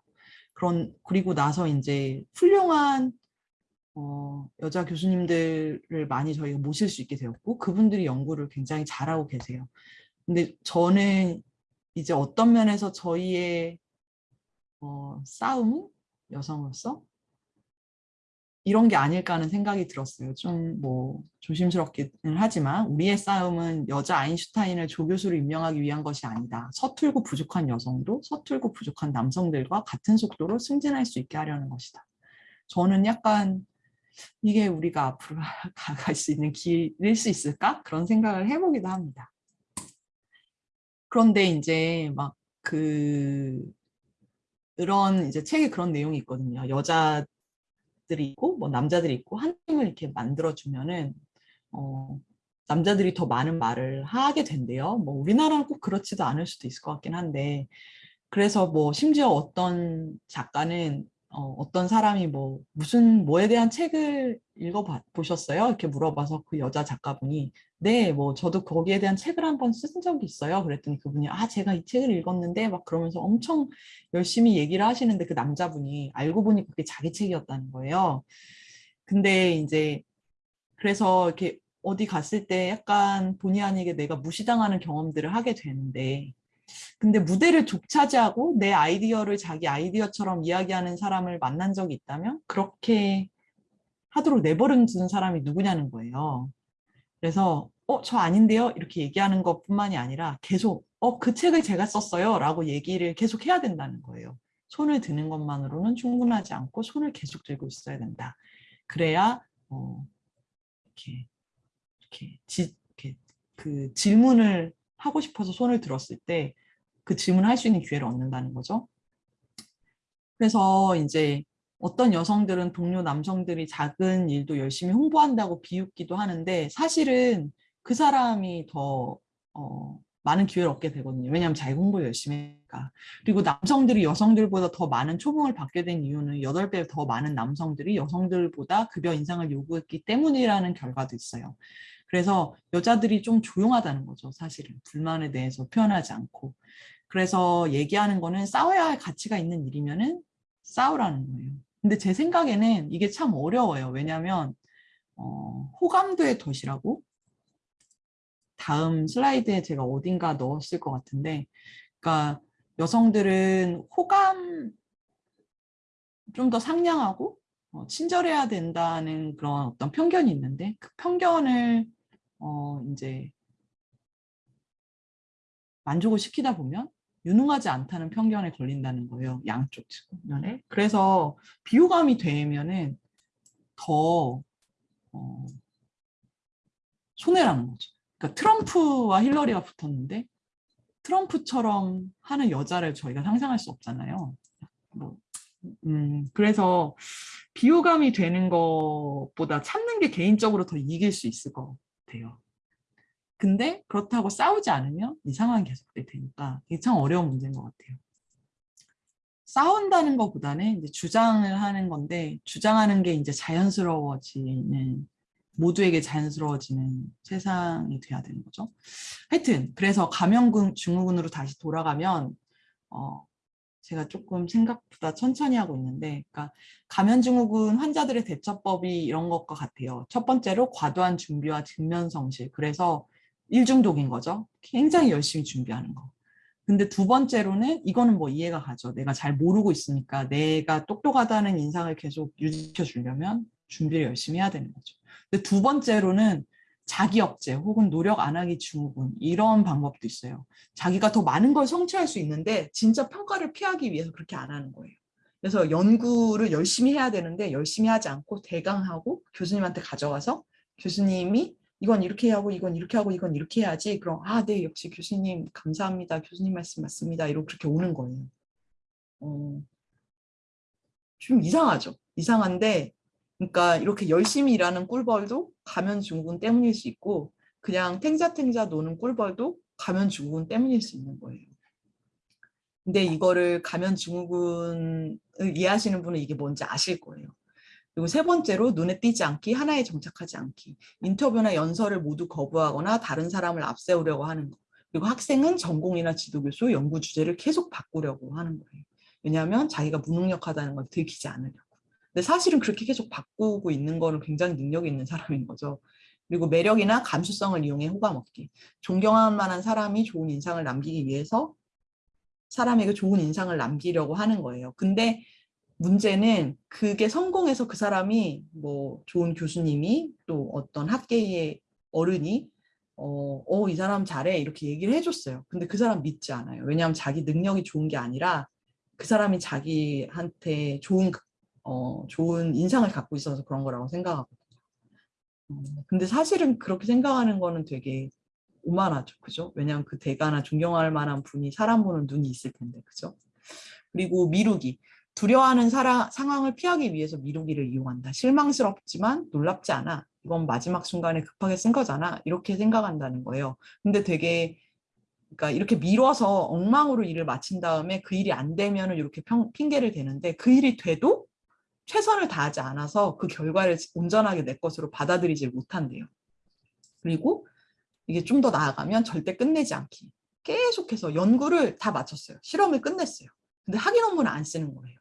그런 그리고 나서 이제 훌륭한 어, 여자 교수님들을 많이 저희가 모실 수 있게 되었고 그분들이 연구를 굉장히 잘하고 계세요. 근데 저는 이제 어떤 면에서 저희의 어, 싸움은 여성으로서 이런 게 아닐까 하는 생각이 들었어요. 좀 뭐 조심스럽기는 하지만 우리의 싸움은 여자 아인슈타인을 조교수로 임명하기 위한 것이 아니다. 서툴고 부족한 여성도 서툴고 부족한 남성들과 같은 속도로 승진할 수 있게 하려는 것이다. 저는 약간 이게 우리가 앞으로 가갈 수 있는 길일 수 있을까? 그런 생각을 해보기도 합니다. 그런데 이제 막그 그런 이제 책에 그런 내용이 있거든요. 여자 들이 있고 뭐 남자들이 있고 한 팀을 이렇게 만들어 주면은 어, 남자들이 더 많은 말을 하게 된대요. 뭐 우리나라는 꼭 그렇지도 않을 수도 있을 것 같긴 한데 그래서 뭐 심지어 어떤 작가는 어, 어떤 사람이 뭐 무슨 뭐에 대한 책을 읽어 보셨어요? 이렇게 물어봐서 그 여자 작가분이 네, 뭐 저도 거기에 대한 책을 한번 쓴 적이 있어요. 그랬더니 그분이 아 제가 이 책을 읽었는데 막 그러면서 엄청 열심히 얘기를 하시는데 그 남자분이 알고 보니 그게 자기 책이었다는 거예요. 근데 이제 그래서 이렇게 어디 갔을 때 약간 본의 아니게 내가 무시당하는 경험들을 하게 되는데 근데 무대를 독차지하고 내 아이디어를 자기 아이디어처럼 이야기하는 사람을 만난 적이 있다면 그렇게 하도록 내버려 둔 사람이 누구냐는 거예요. 그래서 어, 저 아닌데요? 이렇게 얘기하는 것 뿐만이 아니라 계속 어, 그 책을 제가 썼어요 라고 얘기를 계속 해야 된다는 거예요. 손을 드는 것만으로는 충분하지 않고 손을 계속 들고 있어야 된다. 그래야 어, 이렇게, 이렇게, 지, 이렇게 그 질문을 하고 싶어서 손을 들었을 때 그 질문을 할수 있는 기회를 얻는다는 거죠. 그래서 이제 어떤 여성들은 동료 남성들이 작은 일도 열심히 홍보한다고 비웃기도 하는데 사실은 그 사람이 더 어, 많은 기회를 얻게 되거든요. 왜냐하면 자기 홍보 열심히 하니까. 그리고 남성들이 여성들보다 더 많은 초봉을 받게 된 이유는 8배 더 많은 남성들이 여성들보다 급여 인상을 요구했기 때문이라는 결과도 있어요. 그래서 여자들이 좀 조용하다는 거죠. 사실은 불만에 대해서 표현하지 않고. 그래서 얘기하는 거는 싸워야 할 가치가 있는 일이면 은 싸우라는 거예요. 근데 제 생각에는 이게 참 어려워요. 왜냐하면 어, 호감도의 덫이라고 다음 슬라이드에 제가 어딘가 넣었을 것 같은데 그러니까 여성들은 호감 좀 더 상냥하고 어, 친절해야 된다는 그런 어떤 편견이 있는데 그 편견을 어, 이제 만족을 시키다 보면 유능하지 않다는 편견에 걸린다는 거예요. 양쪽 측면에. 그래서 비호감이 되면은 더 어, 손해라는 거죠. 그러니까 트럼프와 힐러리가 붙었는데 트럼프처럼 하는 여자를 저희가 상상할 수 없잖아요. 뭐, 음, 그래서 비호감이 되는 것보다 참는 게 개인적으로 더 이길 수 있을 것 같아요. 근데 그렇다고 싸우지 않으면 이 상황이 계속될 테니까 이게 참 어려운 문제인 것 같아요. 싸운다는 것보다는 이제 주장을 하는 건데 주장하는 게 이제 자연스러워지는 모두에게 자연스러워지는 세상이 돼야 되는 거죠. 하여튼 그래서 감염군 증후군으로 다시 돌아가면 어, 제가 조금 생각보다 천천히 하고 있는데 그러니까 감염증후군 환자들의 대처법이 이런 것과 같아요. 첫 번째로 과도한 준비와 증면성실 그래서 일중독인 거죠. 굉장히 열심히 준비하는 거. 근데 두 번째로는 이거는 뭐 이해가 가죠. 내가 잘 모르고 있으니까 내가 똑똑하다는 인상을 계속 유지시켜 주려면 준비를 열심히 해야 되는 거죠. 근데 두 번째로는 자기 억제 혹은 노력 안 하기 증후군 이런 방법도 있어요. 자기가 더 많은 걸 성취할 수 있는데 진짜 평가를 피하기 위해서 그렇게 안 하는 거예요. 그래서 연구를 열심히 해야 되는데 열심히 하지 않고 대강하고 교수님한테 가져가서 교수님이 이건 이렇게 하고 이건 이렇게 하고 이건 이렇게 해야지 그럼 아 네 역시 교수님 감사합니다 교수님 말씀 맞습니다 이렇게 오는 거예요 어, 좀 이상하죠. 이상한데 그러니까 이렇게 열심히 일하는 꿀벌도 가면 증후군 때문일 수 있고 그냥 탱자탱자 노는 꿀벌도 가면 증후군 때문일 수 있는 거예요. 근데 이거를 가면 증후군을 이해하시는 분은 이게 뭔지 아실 거예요. 그리고 세 번째로 눈에 띄지 않기, 하나에 정착하지 않기. 인터뷰나 연설을 모두 거부하거나 다른 사람을 앞세우려고 하는 거. 그리고 학생은 전공이나 지도교수, 연구 주제를 계속 바꾸려고 하는 거예요. 왜냐하면 자기가 무능력하다는 걸 들키지 않으려고. 근데 사실은 그렇게 계속 바꾸고 있는 거는 굉장히 능력이 있는 사람인 거죠. 그리고 매력이나 감수성을 이용해 호감 얻기. 존경할 만한 사람이 좋은 인상을 남기기 위해서 사람에게 좋은 인상을 남기려고 하는 거예요. 근데 문제는 그게 성공해서 그 사람이 뭐 좋은 교수님이 또 어떤 학계의 어른이 어, 어, 이 사람 잘해 이렇게 얘기를 해줬어요. 근데 그 사람 믿지 않아요. 왜냐하면 자기 능력이 좋은 게 아니라 그 사람이 자기한테 좋은 어, 좋은 인상을 갖고 있어서 그런 거라고 생각하거든요. 음, 근데 사실은 그렇게 생각하는 거는 되게 오만하죠. 그죠? 왜냐하면 그 대가나 존경할 만한 분이 사람 보는 눈이 있을 텐데. 그죠? 그리고 미루기. 두려워하는 사라, 상황을 피하기 위해서 미루기를 이용한다. 실망스럽지만 놀랍지 않아. 이건 마지막 순간에 급하게 쓴 거잖아. 이렇게 생각한다는 거예요. 근데 되게 그러니까 이렇게 미뤄서 엉망으로 일을 마친 다음에 그 일이 안 되면 이렇게 평, 핑계를 대는데 그 일이 돼도 최선을 다하지 않아서 그 결과를 온전하게 내 것으로 받아들이지 못한대요. 그리고 이게 좀 더 나아가면 절대 끝내지 않기. 계속해서 연구를 다 마쳤어요. 실험을 끝냈어요. 근데 학위 논문을 안 쓰는 거예요.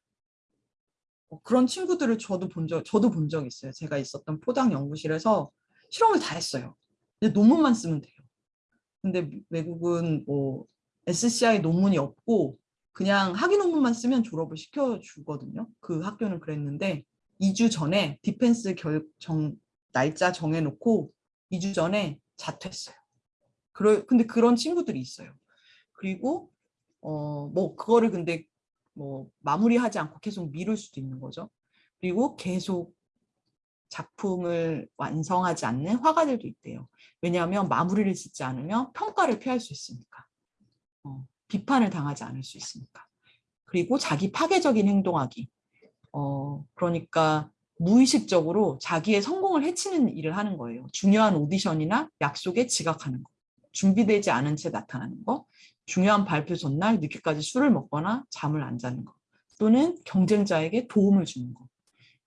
어, 그런 친구들을 저도 본 적, 저도 본 적 있어요. 제가 있었던 포당 연구실에서 실험을 다 했어요. 근데 논문만 쓰면 돼요. 근데 외국은 뭐 SCI 논문이 없고 그냥 학위 논문만 쓰면 졸업을 시켜주거든요. 그 학교는 그랬는데 2주 전에 디펜스 결, 정, 날짜 정해놓고 2주 전에 자퇴했어요. 그러, 근데 그런 친구들이 있어요. 그리고 어, 뭐 그거를 근데 뭐 마무리하지 않고 계속 미룰 수도 있는 거죠. 그리고 계속 작품을 완성하지 않는 화가들도 있대요. 왜냐하면 마무리를 짓지 않으면 평가를 피할 수 있으니까. 어, 비판을 당하지 않을 수 있으니까. 그리고 자기 파괴적인 행동하기. 어, 그러니까 무의식적으로 자기의 성공을 해치는 일을 하는 거예요. 중요한 오디션이나 약속에 지각하는 거. 준비되지 않은 채 나타나는 거. 중요한 발표 전날 늦게까지 술을 먹거나 잠을 안 자는 거. 또는 경쟁자에게 도움을 주는 거.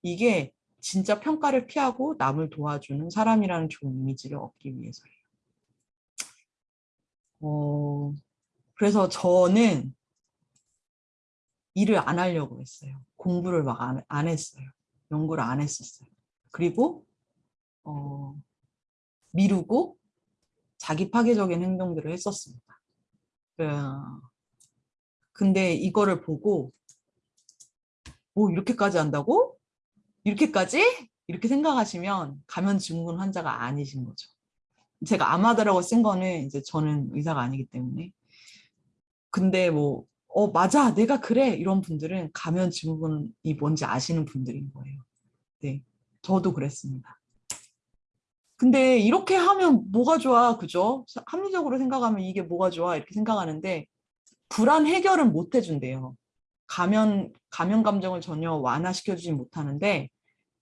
이게 진짜 평가를 피하고 남을 도와주는 사람이라는 좋은 이미지를 얻기 위해서예요. 어, 그래서 저는 일을 안 하려고 했어요. 공부를 막안 했어요. 연구를 안 했었어요. 그리고 어, 미루고 자기 파괴적인 행동들을 했었습니다. 그, 근데 이거를 보고 오 이렇게까지 한다고? 이렇게까지? 이렇게 생각하시면 감염 증후군 환자가 아니신 거죠. 제가 아마다라고 쓴 거는 이제 저는 의사가 아니기 때문에 근데 뭐 어 맞아 내가 그래 이런 분들은 감염 증후군이 뭔지 아시는 분들인 거예요. 네, 저도 그랬습니다. 근데 이렇게 하면 뭐가 좋아 그죠? 합리적으로 생각하면 이게 뭐가 좋아 이렇게 생각하는데 불안 해결은 못 해준대요. 감염, 감염 감정을 전혀 완화시켜주지 못하는데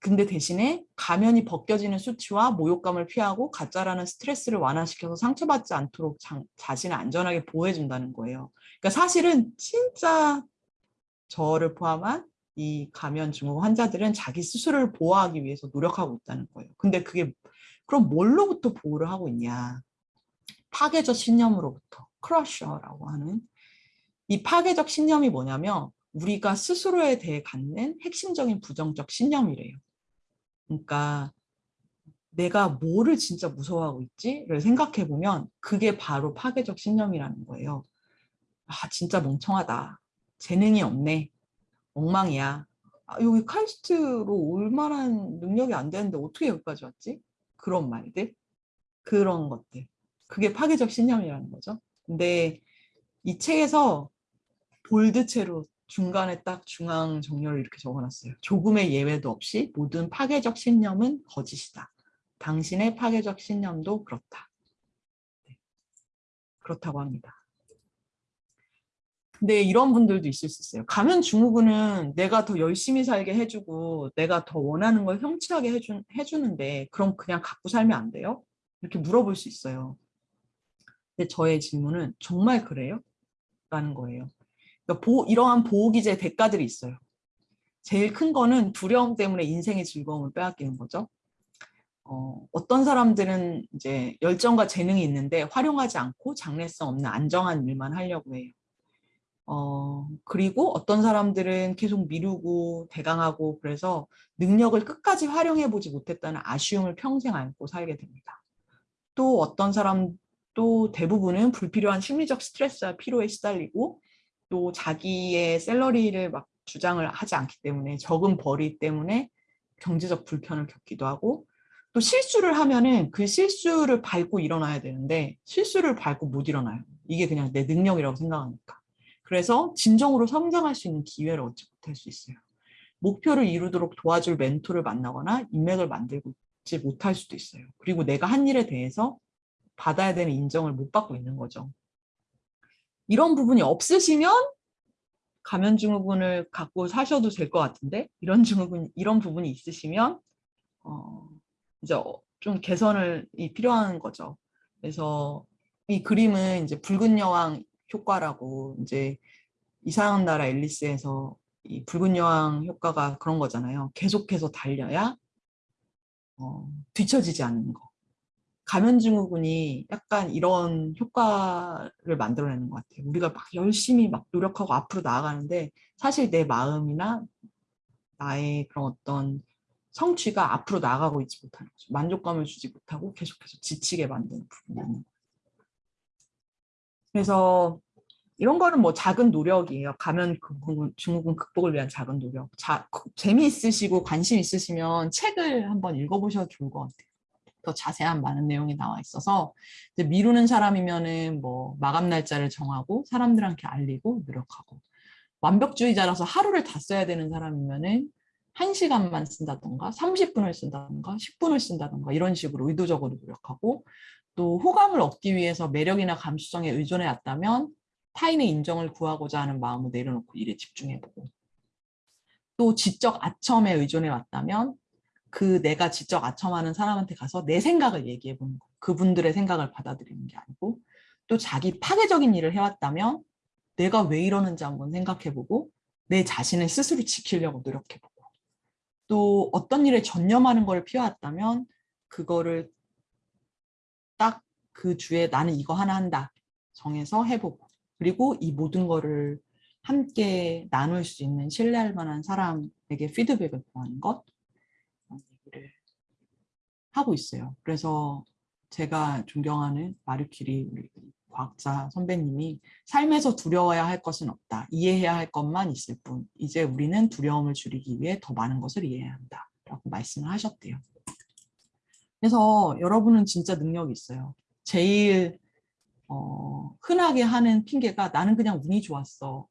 근데 대신에 가면이 벗겨지는 수치와 모욕감을 피하고 가짜라는 스트레스를 완화시켜서 상처받지 않도록 자, 자신을 안전하게 보호해준다는 거예요. 그러니까 사실은 진짜 저를 포함한 이 감염 증후 환자들은 자기 스스로를 보호하기 위해서 노력하고 있다는 거예요. 근데 그게 그럼 뭘로부터 보호를 하고 있냐? 파괴적 신념으로부터 크러셔라고 하는 이 파괴적 신념이 뭐냐면 우리가 스스로에 대해 갖는 핵심적인 부정적 신념이래요. 그러니까 내가 뭐를 진짜 무서워하고 있지를 생각해 보면 그게 바로 파괴적 신념이라는 거예요. 아 진짜 멍청하다. 재능이 없네. 엉망이야. 아, 여기 카이스트로 올 만한 능력이 안 되는데 어떻게 여기까지 왔지? 그런 말들, 그런 것들. 그게 파괴적 신념이라는 거죠. 근데 이 책에서 볼드체로 중간에 딱 중앙 정렬을 이렇게 적어놨어요. 조금의 예외도 없이 모든 파괴적 신념은 거짓이다. 당신의 파괴적 신념도 그렇다. 네. 그렇다고 합니다. 근데 이런 분들도 있을 수 있어요. 가면 증후군은 내가 더 열심히 살게 해주고 내가 더 원하는 걸 성취하게 해주, 해주는데 그럼 그냥 갖고 살면 안 돼요? 이렇게 물어볼 수 있어요. 근데 저의 질문은 정말 그래요? 라는 거예요. 그러니까 보, 이러한 보호기제 대가들이 있어요. 제일 큰 거는 두려움 때문에 인생의 즐거움을 빼앗기는 거죠. 어, 어떤 사람들은 이제 열정과 재능이 있는데 활용하지 않고 장래성 없는 안정한 일만 하려고 해요. 어, 그리고 어떤 사람들은 계속 미루고 대강하고 그래서 능력을 끝까지 활용해 보지 못했다는 아쉬움을 평생 안고 살게 됩니다. 또 어떤 사람도 대부분은 불필요한 심리적 스트레스와 피로에 시달리고 또 자기의 샐러리를 막 주장을 하지 않기 때문에 적은 벌이 때문에 경제적 불편을 겪기도 하고 또 실수를 하면은 그 실수를 밟고 일어나야 되는데 실수를 밟고 못 일어나요. 이게 그냥 내 능력이라고 생각하니까. 그래서 진정으로 성장할 수 있는 기회를 얻지 못할 수 있어요. 목표를 이루도록 도와줄 멘토를 만나거나 인맥을 만들지 못할 수도 있어요. 그리고 내가 한 일에 대해서 받아야 되는 인정을 못 받고 있는 거죠. 이런 부분이 없으시면 가면 증후군을 갖고 사셔도 될 것 같은데 이런 증후군 이런 부분이 있으시면 어, 이제 좀 개선을 필요한 거죠. 그래서 이 그림은 이제 붉은 여왕 효과라고 이제 이상한 나라 앨리스에서 이 붉은 여왕 효과가 그런 거잖아요. 계속해서 달려야 어, 뒤처지지 않는 거. 가면증후군이 약간 이런 효과를 만들어내는 것 같아요. 우리가 막 열심히 막 노력하고 앞으로 나아가는데 사실 내 마음이나 나의 그런 어떤 성취가 앞으로 나가고 있지 못하는 거죠. 만족감을 주지 못하고 계속해서 지치게 만드는 부분이 있는 거예요. 그래서 이런 거는 뭐 작은 노력이에요. 가면 증후군 극복을 위한 작은 노력. 자, 재미있으시고 관심 있으시면 책을 한번 읽어보셔도 좋을 것 같아요. 더 자세한 많은 내용이 나와 있어서 이제 미루는 사람이면은 뭐 마감 날짜를 정하고 사람들한테 알리고 노력하고. 완벽주의자라서 하루를 다 써야 되는 사람이면은 1시간만 쓴다던가 30분을 쓴다던가 10분을 쓴다던가 이런 식으로 의도적으로 노력하고 또 호감을 얻기 위해서 매력이나 감수성에 의존해 왔다면 타인의 인정을 구하고자 하는 마음을 내려놓고 일에 집중해보고 또 지적 아첨에 의존해 왔다면 그 내가 지적 아첨하는 사람한테 가서 내 생각을 얘기해 보는 거 그분들의 생각을 받아들이는 게 아니고 또 자기 파괴적인 일을 해왔다면 내가 왜 이러는지 한번 생각해보고 내 자신을 스스로 지키려고 노력해보고 또 어떤 일에 전념하는 걸 피워왔다면 그거를 딱 그 주에 나는 이거 하나 한다 정해서 해보고 그리고 이 모든 거를 함께 나눌 수 있는 신뢰할 만한 사람에게 피드백을 구하는 것 하고 있어요. 그래서 제가 존경하는 마르키리 과학자 선배님이 삶에서 두려워야 할 것은 없다. 이해해야 할 것만 있을 뿐. 이제 우리는 두려움을 줄이기 위해 더 많은 것을 이해해야 한다. 라고 말씀을 하셨대요. 그래서 여러분은 진짜 능력이 있어요. 제일 어, 흔하게 하는 핑계가 나는 그냥 운이 좋았어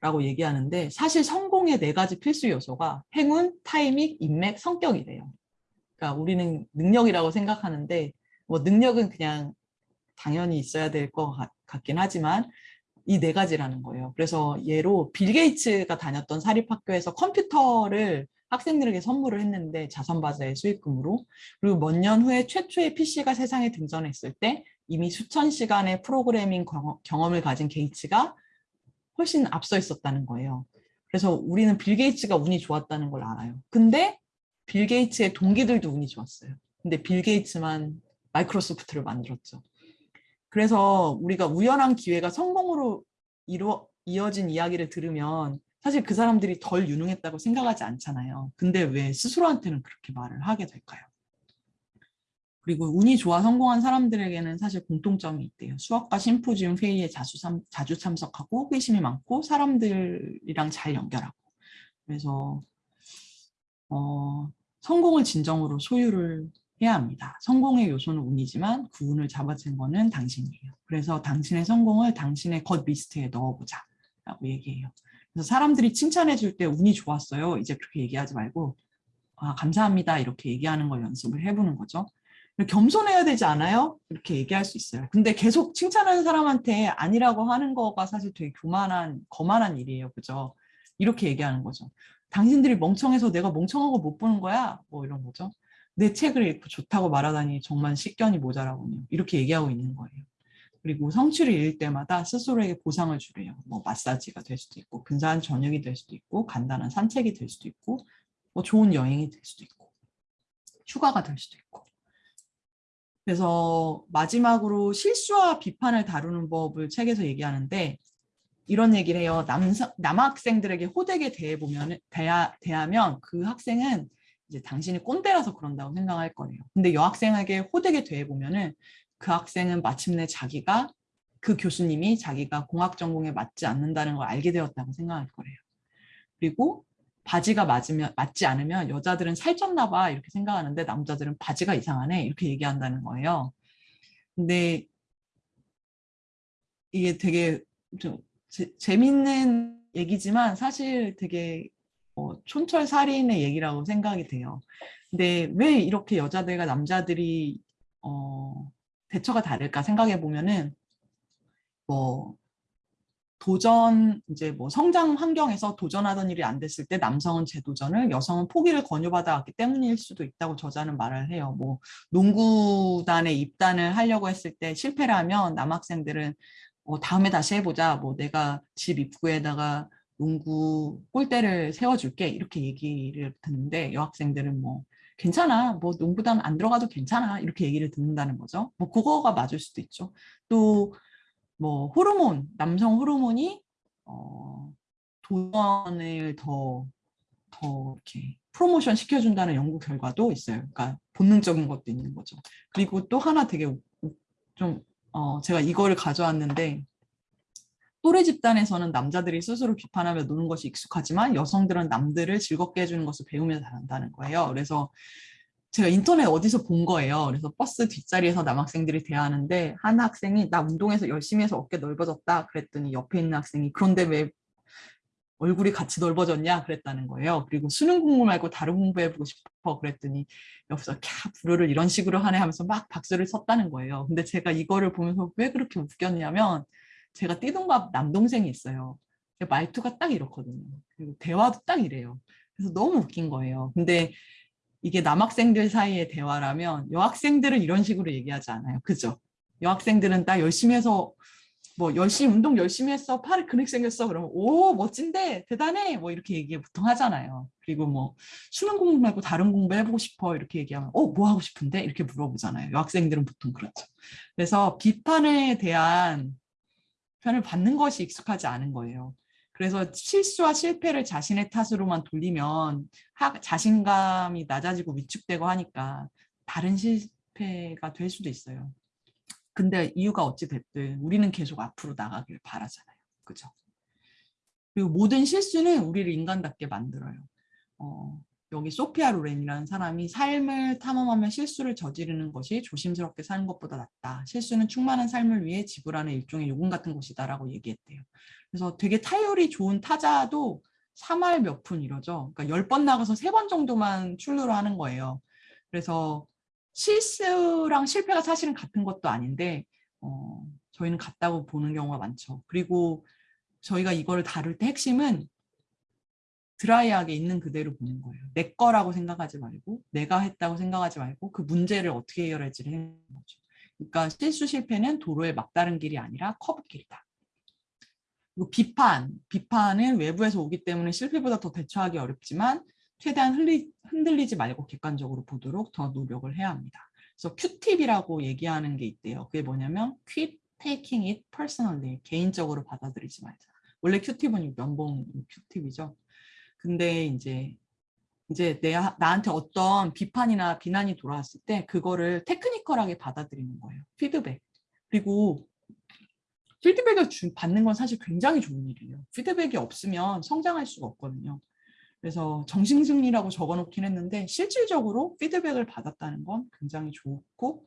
라고 얘기하는데 사실 성공의 네 가지 필수 요소가 행운, 타이밍, 인맥, 성격이래요. 그러니까 우리는 능력이라고 생각하는데 뭐 능력은 그냥 당연히 있어야 될 것 같긴 하지만 이 네 가지라는 거예요. 그래서 예로 빌 게이츠가 다녔던 사립학교에서 컴퓨터를 학생들에게 선물을 했는데 자선바자의 수익금으로 그리고 몇 년 후에 최초의 PC가 세상에 등장했을 때 이미 수천 시간의 프로그래밍 경험을 가진 게이츠가 훨씬 앞서 있었다는 거예요. 그래서 우리는 빌 게이츠가 운이 좋았다는 걸 알아요. 근데 빌 게이츠의 동기들도 운이 좋았어요. 근데 빌 게이츠만 마이크로소프트를 만들었죠. 그래서 우리가 우연한 기회가 성공으로 이루, 이어진 이야기를 들으면 사실 그 사람들이 덜 유능했다고 생각하지 않잖아요. 근데 왜 스스로한테는 그렇게 말을 하게 될까요? 그리고 운이 좋아 성공한 사람들에게는 사실 공통점이 있대요. 수학과 심포지움 회의에 자주, 참, 자주 참석하고 호기심이 많고 사람들이랑 잘 연결하고 그래서 어, 성공을 진정으로 소유를 해야 합니다. 성공의 요소는 운이지만 그 운을 잡아챈 거는 당신이에요. 그래서 당신의 성공을 당신의 겉 리스트에 넣어보자 라고 얘기해요. 그래서 사람들이 칭찬해 줄 때 운이 좋았어요. 이제 그렇게 얘기하지 말고 아, 감사합니다 이렇게 얘기하는 걸 연습을 해보는 거죠. 겸손해야 되지 않아요? 이렇게 얘기할 수 있어요. 근데 계속 칭찬하는 사람한테 아니라고 하는 거가 사실 되게 교만한, 거만한 일이에요. 그죠? 이렇게 얘기하는 거죠. 당신들이 멍청해서 내가 멍청한 거 못 보는 거야? 뭐 이런 거죠. 내 책을 읽고 좋다고 말하다니 정말 식견이 모자라군요. 이렇게 얘기하고 있는 거예요. 그리고 성취를 이룰 때마다 스스로에게 보상을 주래요. 뭐 마사지가 될 수도 있고 근사한 저녁이 될 수도 있고 간단한 산책이 될 수도 있고 뭐 좋은 여행이 될 수도 있고 휴가가 될 수도 있고 그래서 마지막으로 실수와 비판을 다루는 법을 책에서 얘기하는데 이런 얘기를 해요. 남사, 남학생들에게 호되게 대해보면, 대하, 대하면 그 학생은 이제 당신이 꼰대라서 그런다고 생각할 거예요. 근데 여학생에게 호되게 대해보면은 그 학생은 마침내 자기가 그 교수님이 자기가 공학 전공에 맞지 않는다는 걸 알게 되었다고 생각할 거예요. 그리고 바지가 맞으면 맞지 않으면 여자들은 살쪘나 봐 이렇게 생각하는데 남자들은 바지가 이상하네 이렇게 얘기한다는 거예요. 근데 이게 되게 좀 제, 재밌는 얘기지만 사실 되게 어, 촌철살인의 얘기라고 생각이 돼요. 근데 왜 이렇게 여자들과 남자들이 어, 대처가 다를까 생각해 보면은 뭐 도전 이제 뭐 성장 환경에서 도전하던 일이 안 됐을 때 남성은 재도전을 여성은 포기를 권유받아 왔기 때문일 수도 있다고 저자는 말을 해요. 뭐 농구단에 입단을 하려고 했을 때 실패를 하면 남학생들은 어, 다음에 다시 해보자. 뭐 내가 집 입구에다가 농구 골대를 세워줄게. 이렇게 얘기를 듣는데 여학생들은 뭐 괜찮아. 뭐 농구단 안 들어가도 괜찮아. 이렇게 얘기를 듣는다는 거죠. 뭐 그거가 맞을 수도 있죠. 또 뭐 호르몬 남성 호르몬이 어, 도전을 더 더 이렇게 프로모션 시켜준다는 연구 결과도 있어요. 그러니까 본능적인 것도 있는 거죠. 그리고 또 하나 되게 좀 어, 제가 이거를 가져왔는데 또래 집단에서는 남자들이 스스로 비판하며 노는 것이 익숙하지만 여성들은 남들을 즐겁게 해주는 것을 배우며 잘한다는 거예요. 그래서 제가 인터넷 어디서 본 거예요. 그래서 버스 뒷자리에서 남학생들이 대하는데 한 학생이 나 운동해서 열심히 해서 어깨 넓어졌다 그랬더니 옆에 있는 학생이 그런데 왜 얼굴이 같이 넓어졌냐 그랬다는 거예요. 그리고 수능 공부 말고 다른 공부해보고 싶어 그랬더니 옆에서 캬 불어를 이런 식으로 하네 하면서 막 박수를 쳤다는 거예요. 근데 제가 이거를 보면서 왜 그렇게 웃겼냐면 제가 띠동갑 남동생이 있어요. 말투가 딱 이렇거든요. 그리고 대화도 딱 이래요. 그래서 너무 웃긴 거예요. 근데 이게 남학생들 사이의 대화라면 여학생들은 이런 식으로 얘기하지 않아요. 그죠? 여학생들은 딱 열심히 해서 뭐 열심히 운동 열심히 했어 팔이 근육 생겼어 그러면 오 멋진데 대단해 뭐 이렇게 얘기 보통 하잖아요 그리고 뭐 수능 공부 말고 다른 공부 해보고 싶어 이렇게 얘기하면 어 뭐 하고 싶은데 이렇게 물어보잖아요 여학생들은 보통 그렇죠 그래서 비판에 대한 편을 받는 것이 익숙하지 않은 거예요. 그래서 실수와 실패를 자신의 탓으로만 돌리면 하, 자신감이 낮아지고 위축되고 하니까 다른 실패가 될 수도 있어요. 근데 이유가 어찌 됐든 우리는 계속 앞으로 나가길 바라잖아요. 그죠? 그리고 모든 실수는 우리를 인간답게 만들어요. 어, 여기 소피아 로렌이라는 사람이 삶을 탐험하며 실수를 저지르는 것이 조심스럽게 사는 것보다 낫다. 실수는 충만한 삶을 위해 지불하는 일종의 요금 같은 것이다 라고 얘기했대요. 그래서 되게 타율이 좋은 타자도 3할 몇 푼 이러죠. 그러니까 10번 나가서 3번 정도만 출루를 하는 거예요. 그래서 실수랑 실패가 사실은 같은 것도 아닌데 어, 저희는 같다고 보는 경우가 많죠. 그리고 저희가 이거를 다룰 때 핵심은 드라이하게 있는 그대로 보는 거예요. 내 거라고 생각하지 말고 내가 했다고 생각하지 말고 그 문제를 어떻게 해결할지를 해는 거죠. 그러니까 실수 실패는 도로의 막다른 길이 아니라 커브길이다. 비판, 비판은 외부에서 오기 때문에 실패보다 더 대처하기 어렵지만 최대한 흘리, 흔들리지 말고 객관적으로 보도록 더 노력을 해야 합니다. 그래서 Q-TIP이라고 얘기하는 게 있대요. 그게 뭐냐면 quit taking it personally, 개인적으로 받아들이지 말자. 원래 Q-tip은 면봉 Q-tip이죠. 근데 이제 이제 내 나한테 어떤 비판이나 비난이 돌아왔을 때 그거를 technical하게 받아들이는 거예요. 피드백. 그리고 피드백을 주, 받는 건 사실 굉장히 좋은 일이에요. 피드백이 없으면 성장할 수가 없거든요. 그래서 정신승리라고 적어놓긴 했는데 실질적으로 피드백을 받았다는 건 굉장히 좋고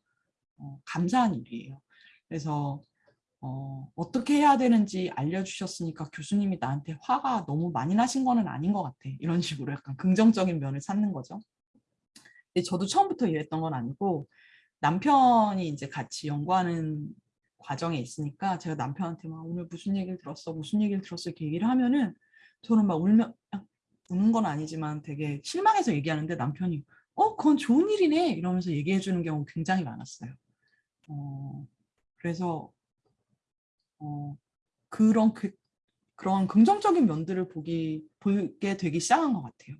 어, 감사한 일이에요. 그래서 어, 어떻게 해야 되는지 알려주셨으니까 교수님이 나한테 화가 너무 많이 나신 거는 아닌 것 같아. 이런 식으로 약간 긍정적인 면을 찾는 거죠. 근데 저도 처음부터 이랬던 건 아니고 남편이 이제 같이 연구하는 과정에 있으니까 제가 남편한테 막 오늘 무슨 얘기를 들었어, 무슨 얘기를 들었어 이렇게 얘기를 하면은 저는 막 울면 아, 우는 건 아니지만 되게 실망해서 얘기하는데 남편이 어 그건 좋은 일이네 이러면서 얘기해 주는 경우 굉장히 많았어요. 어, 그래서 어, 그런 그, 그런 긍정적인 면들을 보기 보게 되기 시작한 것 같아요.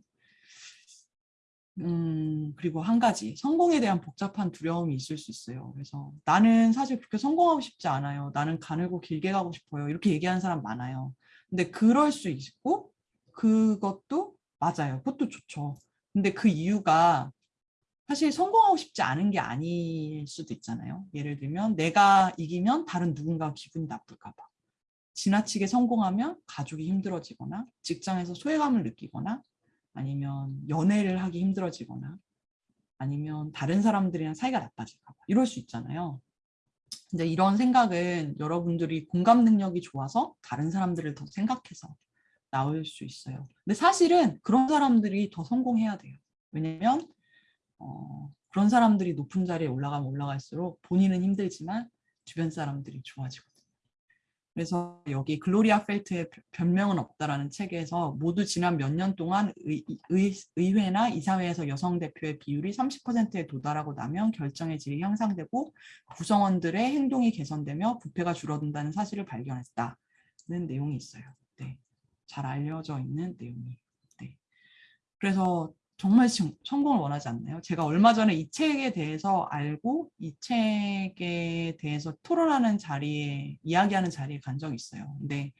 음, 그리고 한 가지 성공에 대한 복잡한 두려움이 있을 수 있어요. 그래서 나는 사실 그렇게 성공하고 싶지 않아요. 나는 가늘고 길게 가고 싶어요. 이렇게 얘기하는 사람 많아요. 근데 그럴 수 있고 그것도 맞아요. 그것도 좋죠. 근데 그 이유가 사실 성공하고 싶지 않은 게 아닐 수도 있잖아요. 예를 들면 내가 이기면 다른 누군가 기분이 나쁠까 봐. 지나치게 성공하면 가족이 힘들어지거나 직장에서 소외감을 느끼거나 아니면 연애를 하기 힘들어지거나 아니면 다른 사람들이랑 사이가 나빠질까 봐 이럴 수 있잖아요. 근데 이런 생각은 여러분들이 공감 능력이 좋아서 다른 사람들을 더 생각해서 나올 수 있어요. 근데 사실은 그런 사람들이 더 성공해야 돼요. 왜냐면 어, 그런 사람들이 높은 자리에 올라가면 올라갈수록 본인은 힘들지만 주변 사람들이 좋아지거든요. 그래서 여기 글로리아 펠트의 변명은 없다라는 책에서 모두 지난 몇 년 동안 의, 의, 의회나 이사회에서 여성 대표의 비율이 30%에 도달하고 나면 결정의 질이 향상되고 구성원들의 행동이 개선되며 부패가 줄어든다는 사실을 발견했다는 내용이 있어요. 네. 잘 알려져 있는 내용이. 네. 그래서 정말 성공을 원하지 않나요? 제가 얼마 전에 이 책에 대해서 알고 이 책에 대해서 토론하는 자리에 이야기하는 자리에 간 적이 있어요. 근데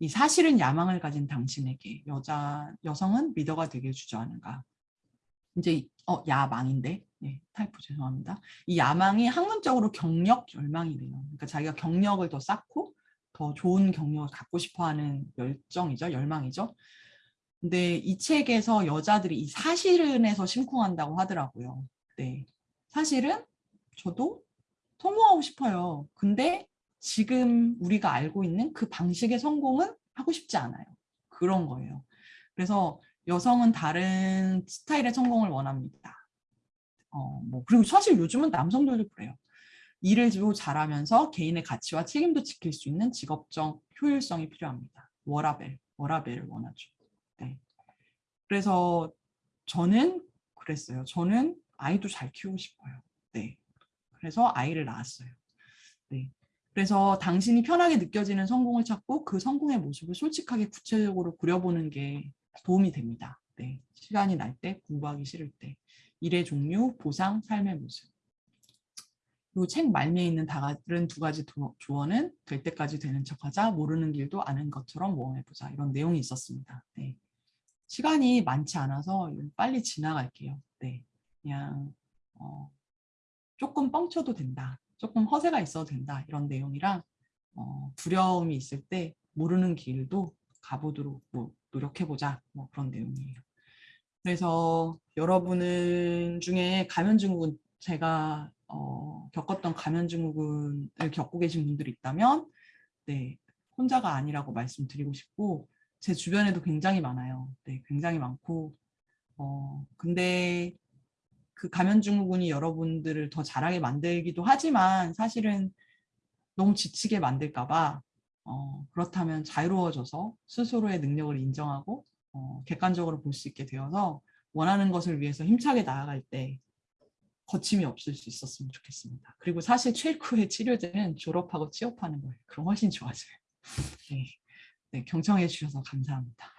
이 사실은 야망을 가진 당신에게 여자 여성은 리더가 되길 주저하는가? 이제 어 야망인데 네, 타이프 죄송합니다. 이 야망이 학문적으로 경력 열망이래요. 그러니까 자기가 경력을 더 쌓고 더 좋은 경력을 갖고 싶어하는 열정이죠, 열망이죠. 근데 이 책에서 여자들이 이 사실은에서 심쿵한다고 하더라고요. 네. 사실은 저도 성공하고 싶어요. 근데 지금 우리가 알고 있는 그 방식의 성공은 하고 싶지 않아요. 그런 거예요. 그래서 여성은 다른 스타일의 성공을 원합니다. 어, 뭐 그리고 사실 요즘은 남성들도 그래요. 일을 좀 잘하면서 개인의 가치와 책임도 지킬 수 있는 직업적 효율성이 필요합니다. 워라벨, 워라벨을 원하죠. 네. 그래서 저는 그랬어요. 저는 아이도 잘 키우고 싶어요. 네. 그래서 아이를 낳았어요. 네. 그래서 당신이 편하게 느껴지는 성공을 찾고 그 성공의 모습을 솔직하게 구체적으로 그려보는 게 도움이 됩니다. 네. 시간이 날 때, 공부하기 싫을 때. 일의 종류, 보상, 삶의 모습. 책 말미에 있는 다른 두 가지 조언은 될 때까지 되는 척하자, 모르는 길도 아는 것처럼 모험해보자. 이런 내용이 있었습니다. 네. 시간이 많지 않아서 빨리 지나갈게요. 네, 그냥 어, 조금 뻥쳐도 된다. 조금 허세가 있어도 된다. 이런 내용이랑 어, 두려움이 있을 때 모르는 길도 가보도록 뭐 노력해보자. 뭐 그런 내용이에요. 그래서 여러분은 중에 감염증후군 제가 어, 겪었던 감염증후군을 겪고 계신 분들이 있다면 네, 혼자가 아니라고 말씀드리고 싶고 제 주변에도 굉장히 많아요. 네, 굉장히 많고 어 근데 그 감염증후군이 여러분들을 더 잘하게 만들기도 하지만 사실은 너무 지치게 만들까 봐 어, 그렇다면 자유로워져서 스스로의 능력을 인정하고 어, 객관적으로 볼 수 있게 되어서 원하는 것을 위해서 힘차게 나아갈 때 거침이 없을 수 있었으면 좋겠습니다. 그리고 사실 최고의 치료제는 졸업하고 취업하는 거예요. 그럼 훨씬 좋아져요. 네. 네, 경청해 주셔서 감사합니다.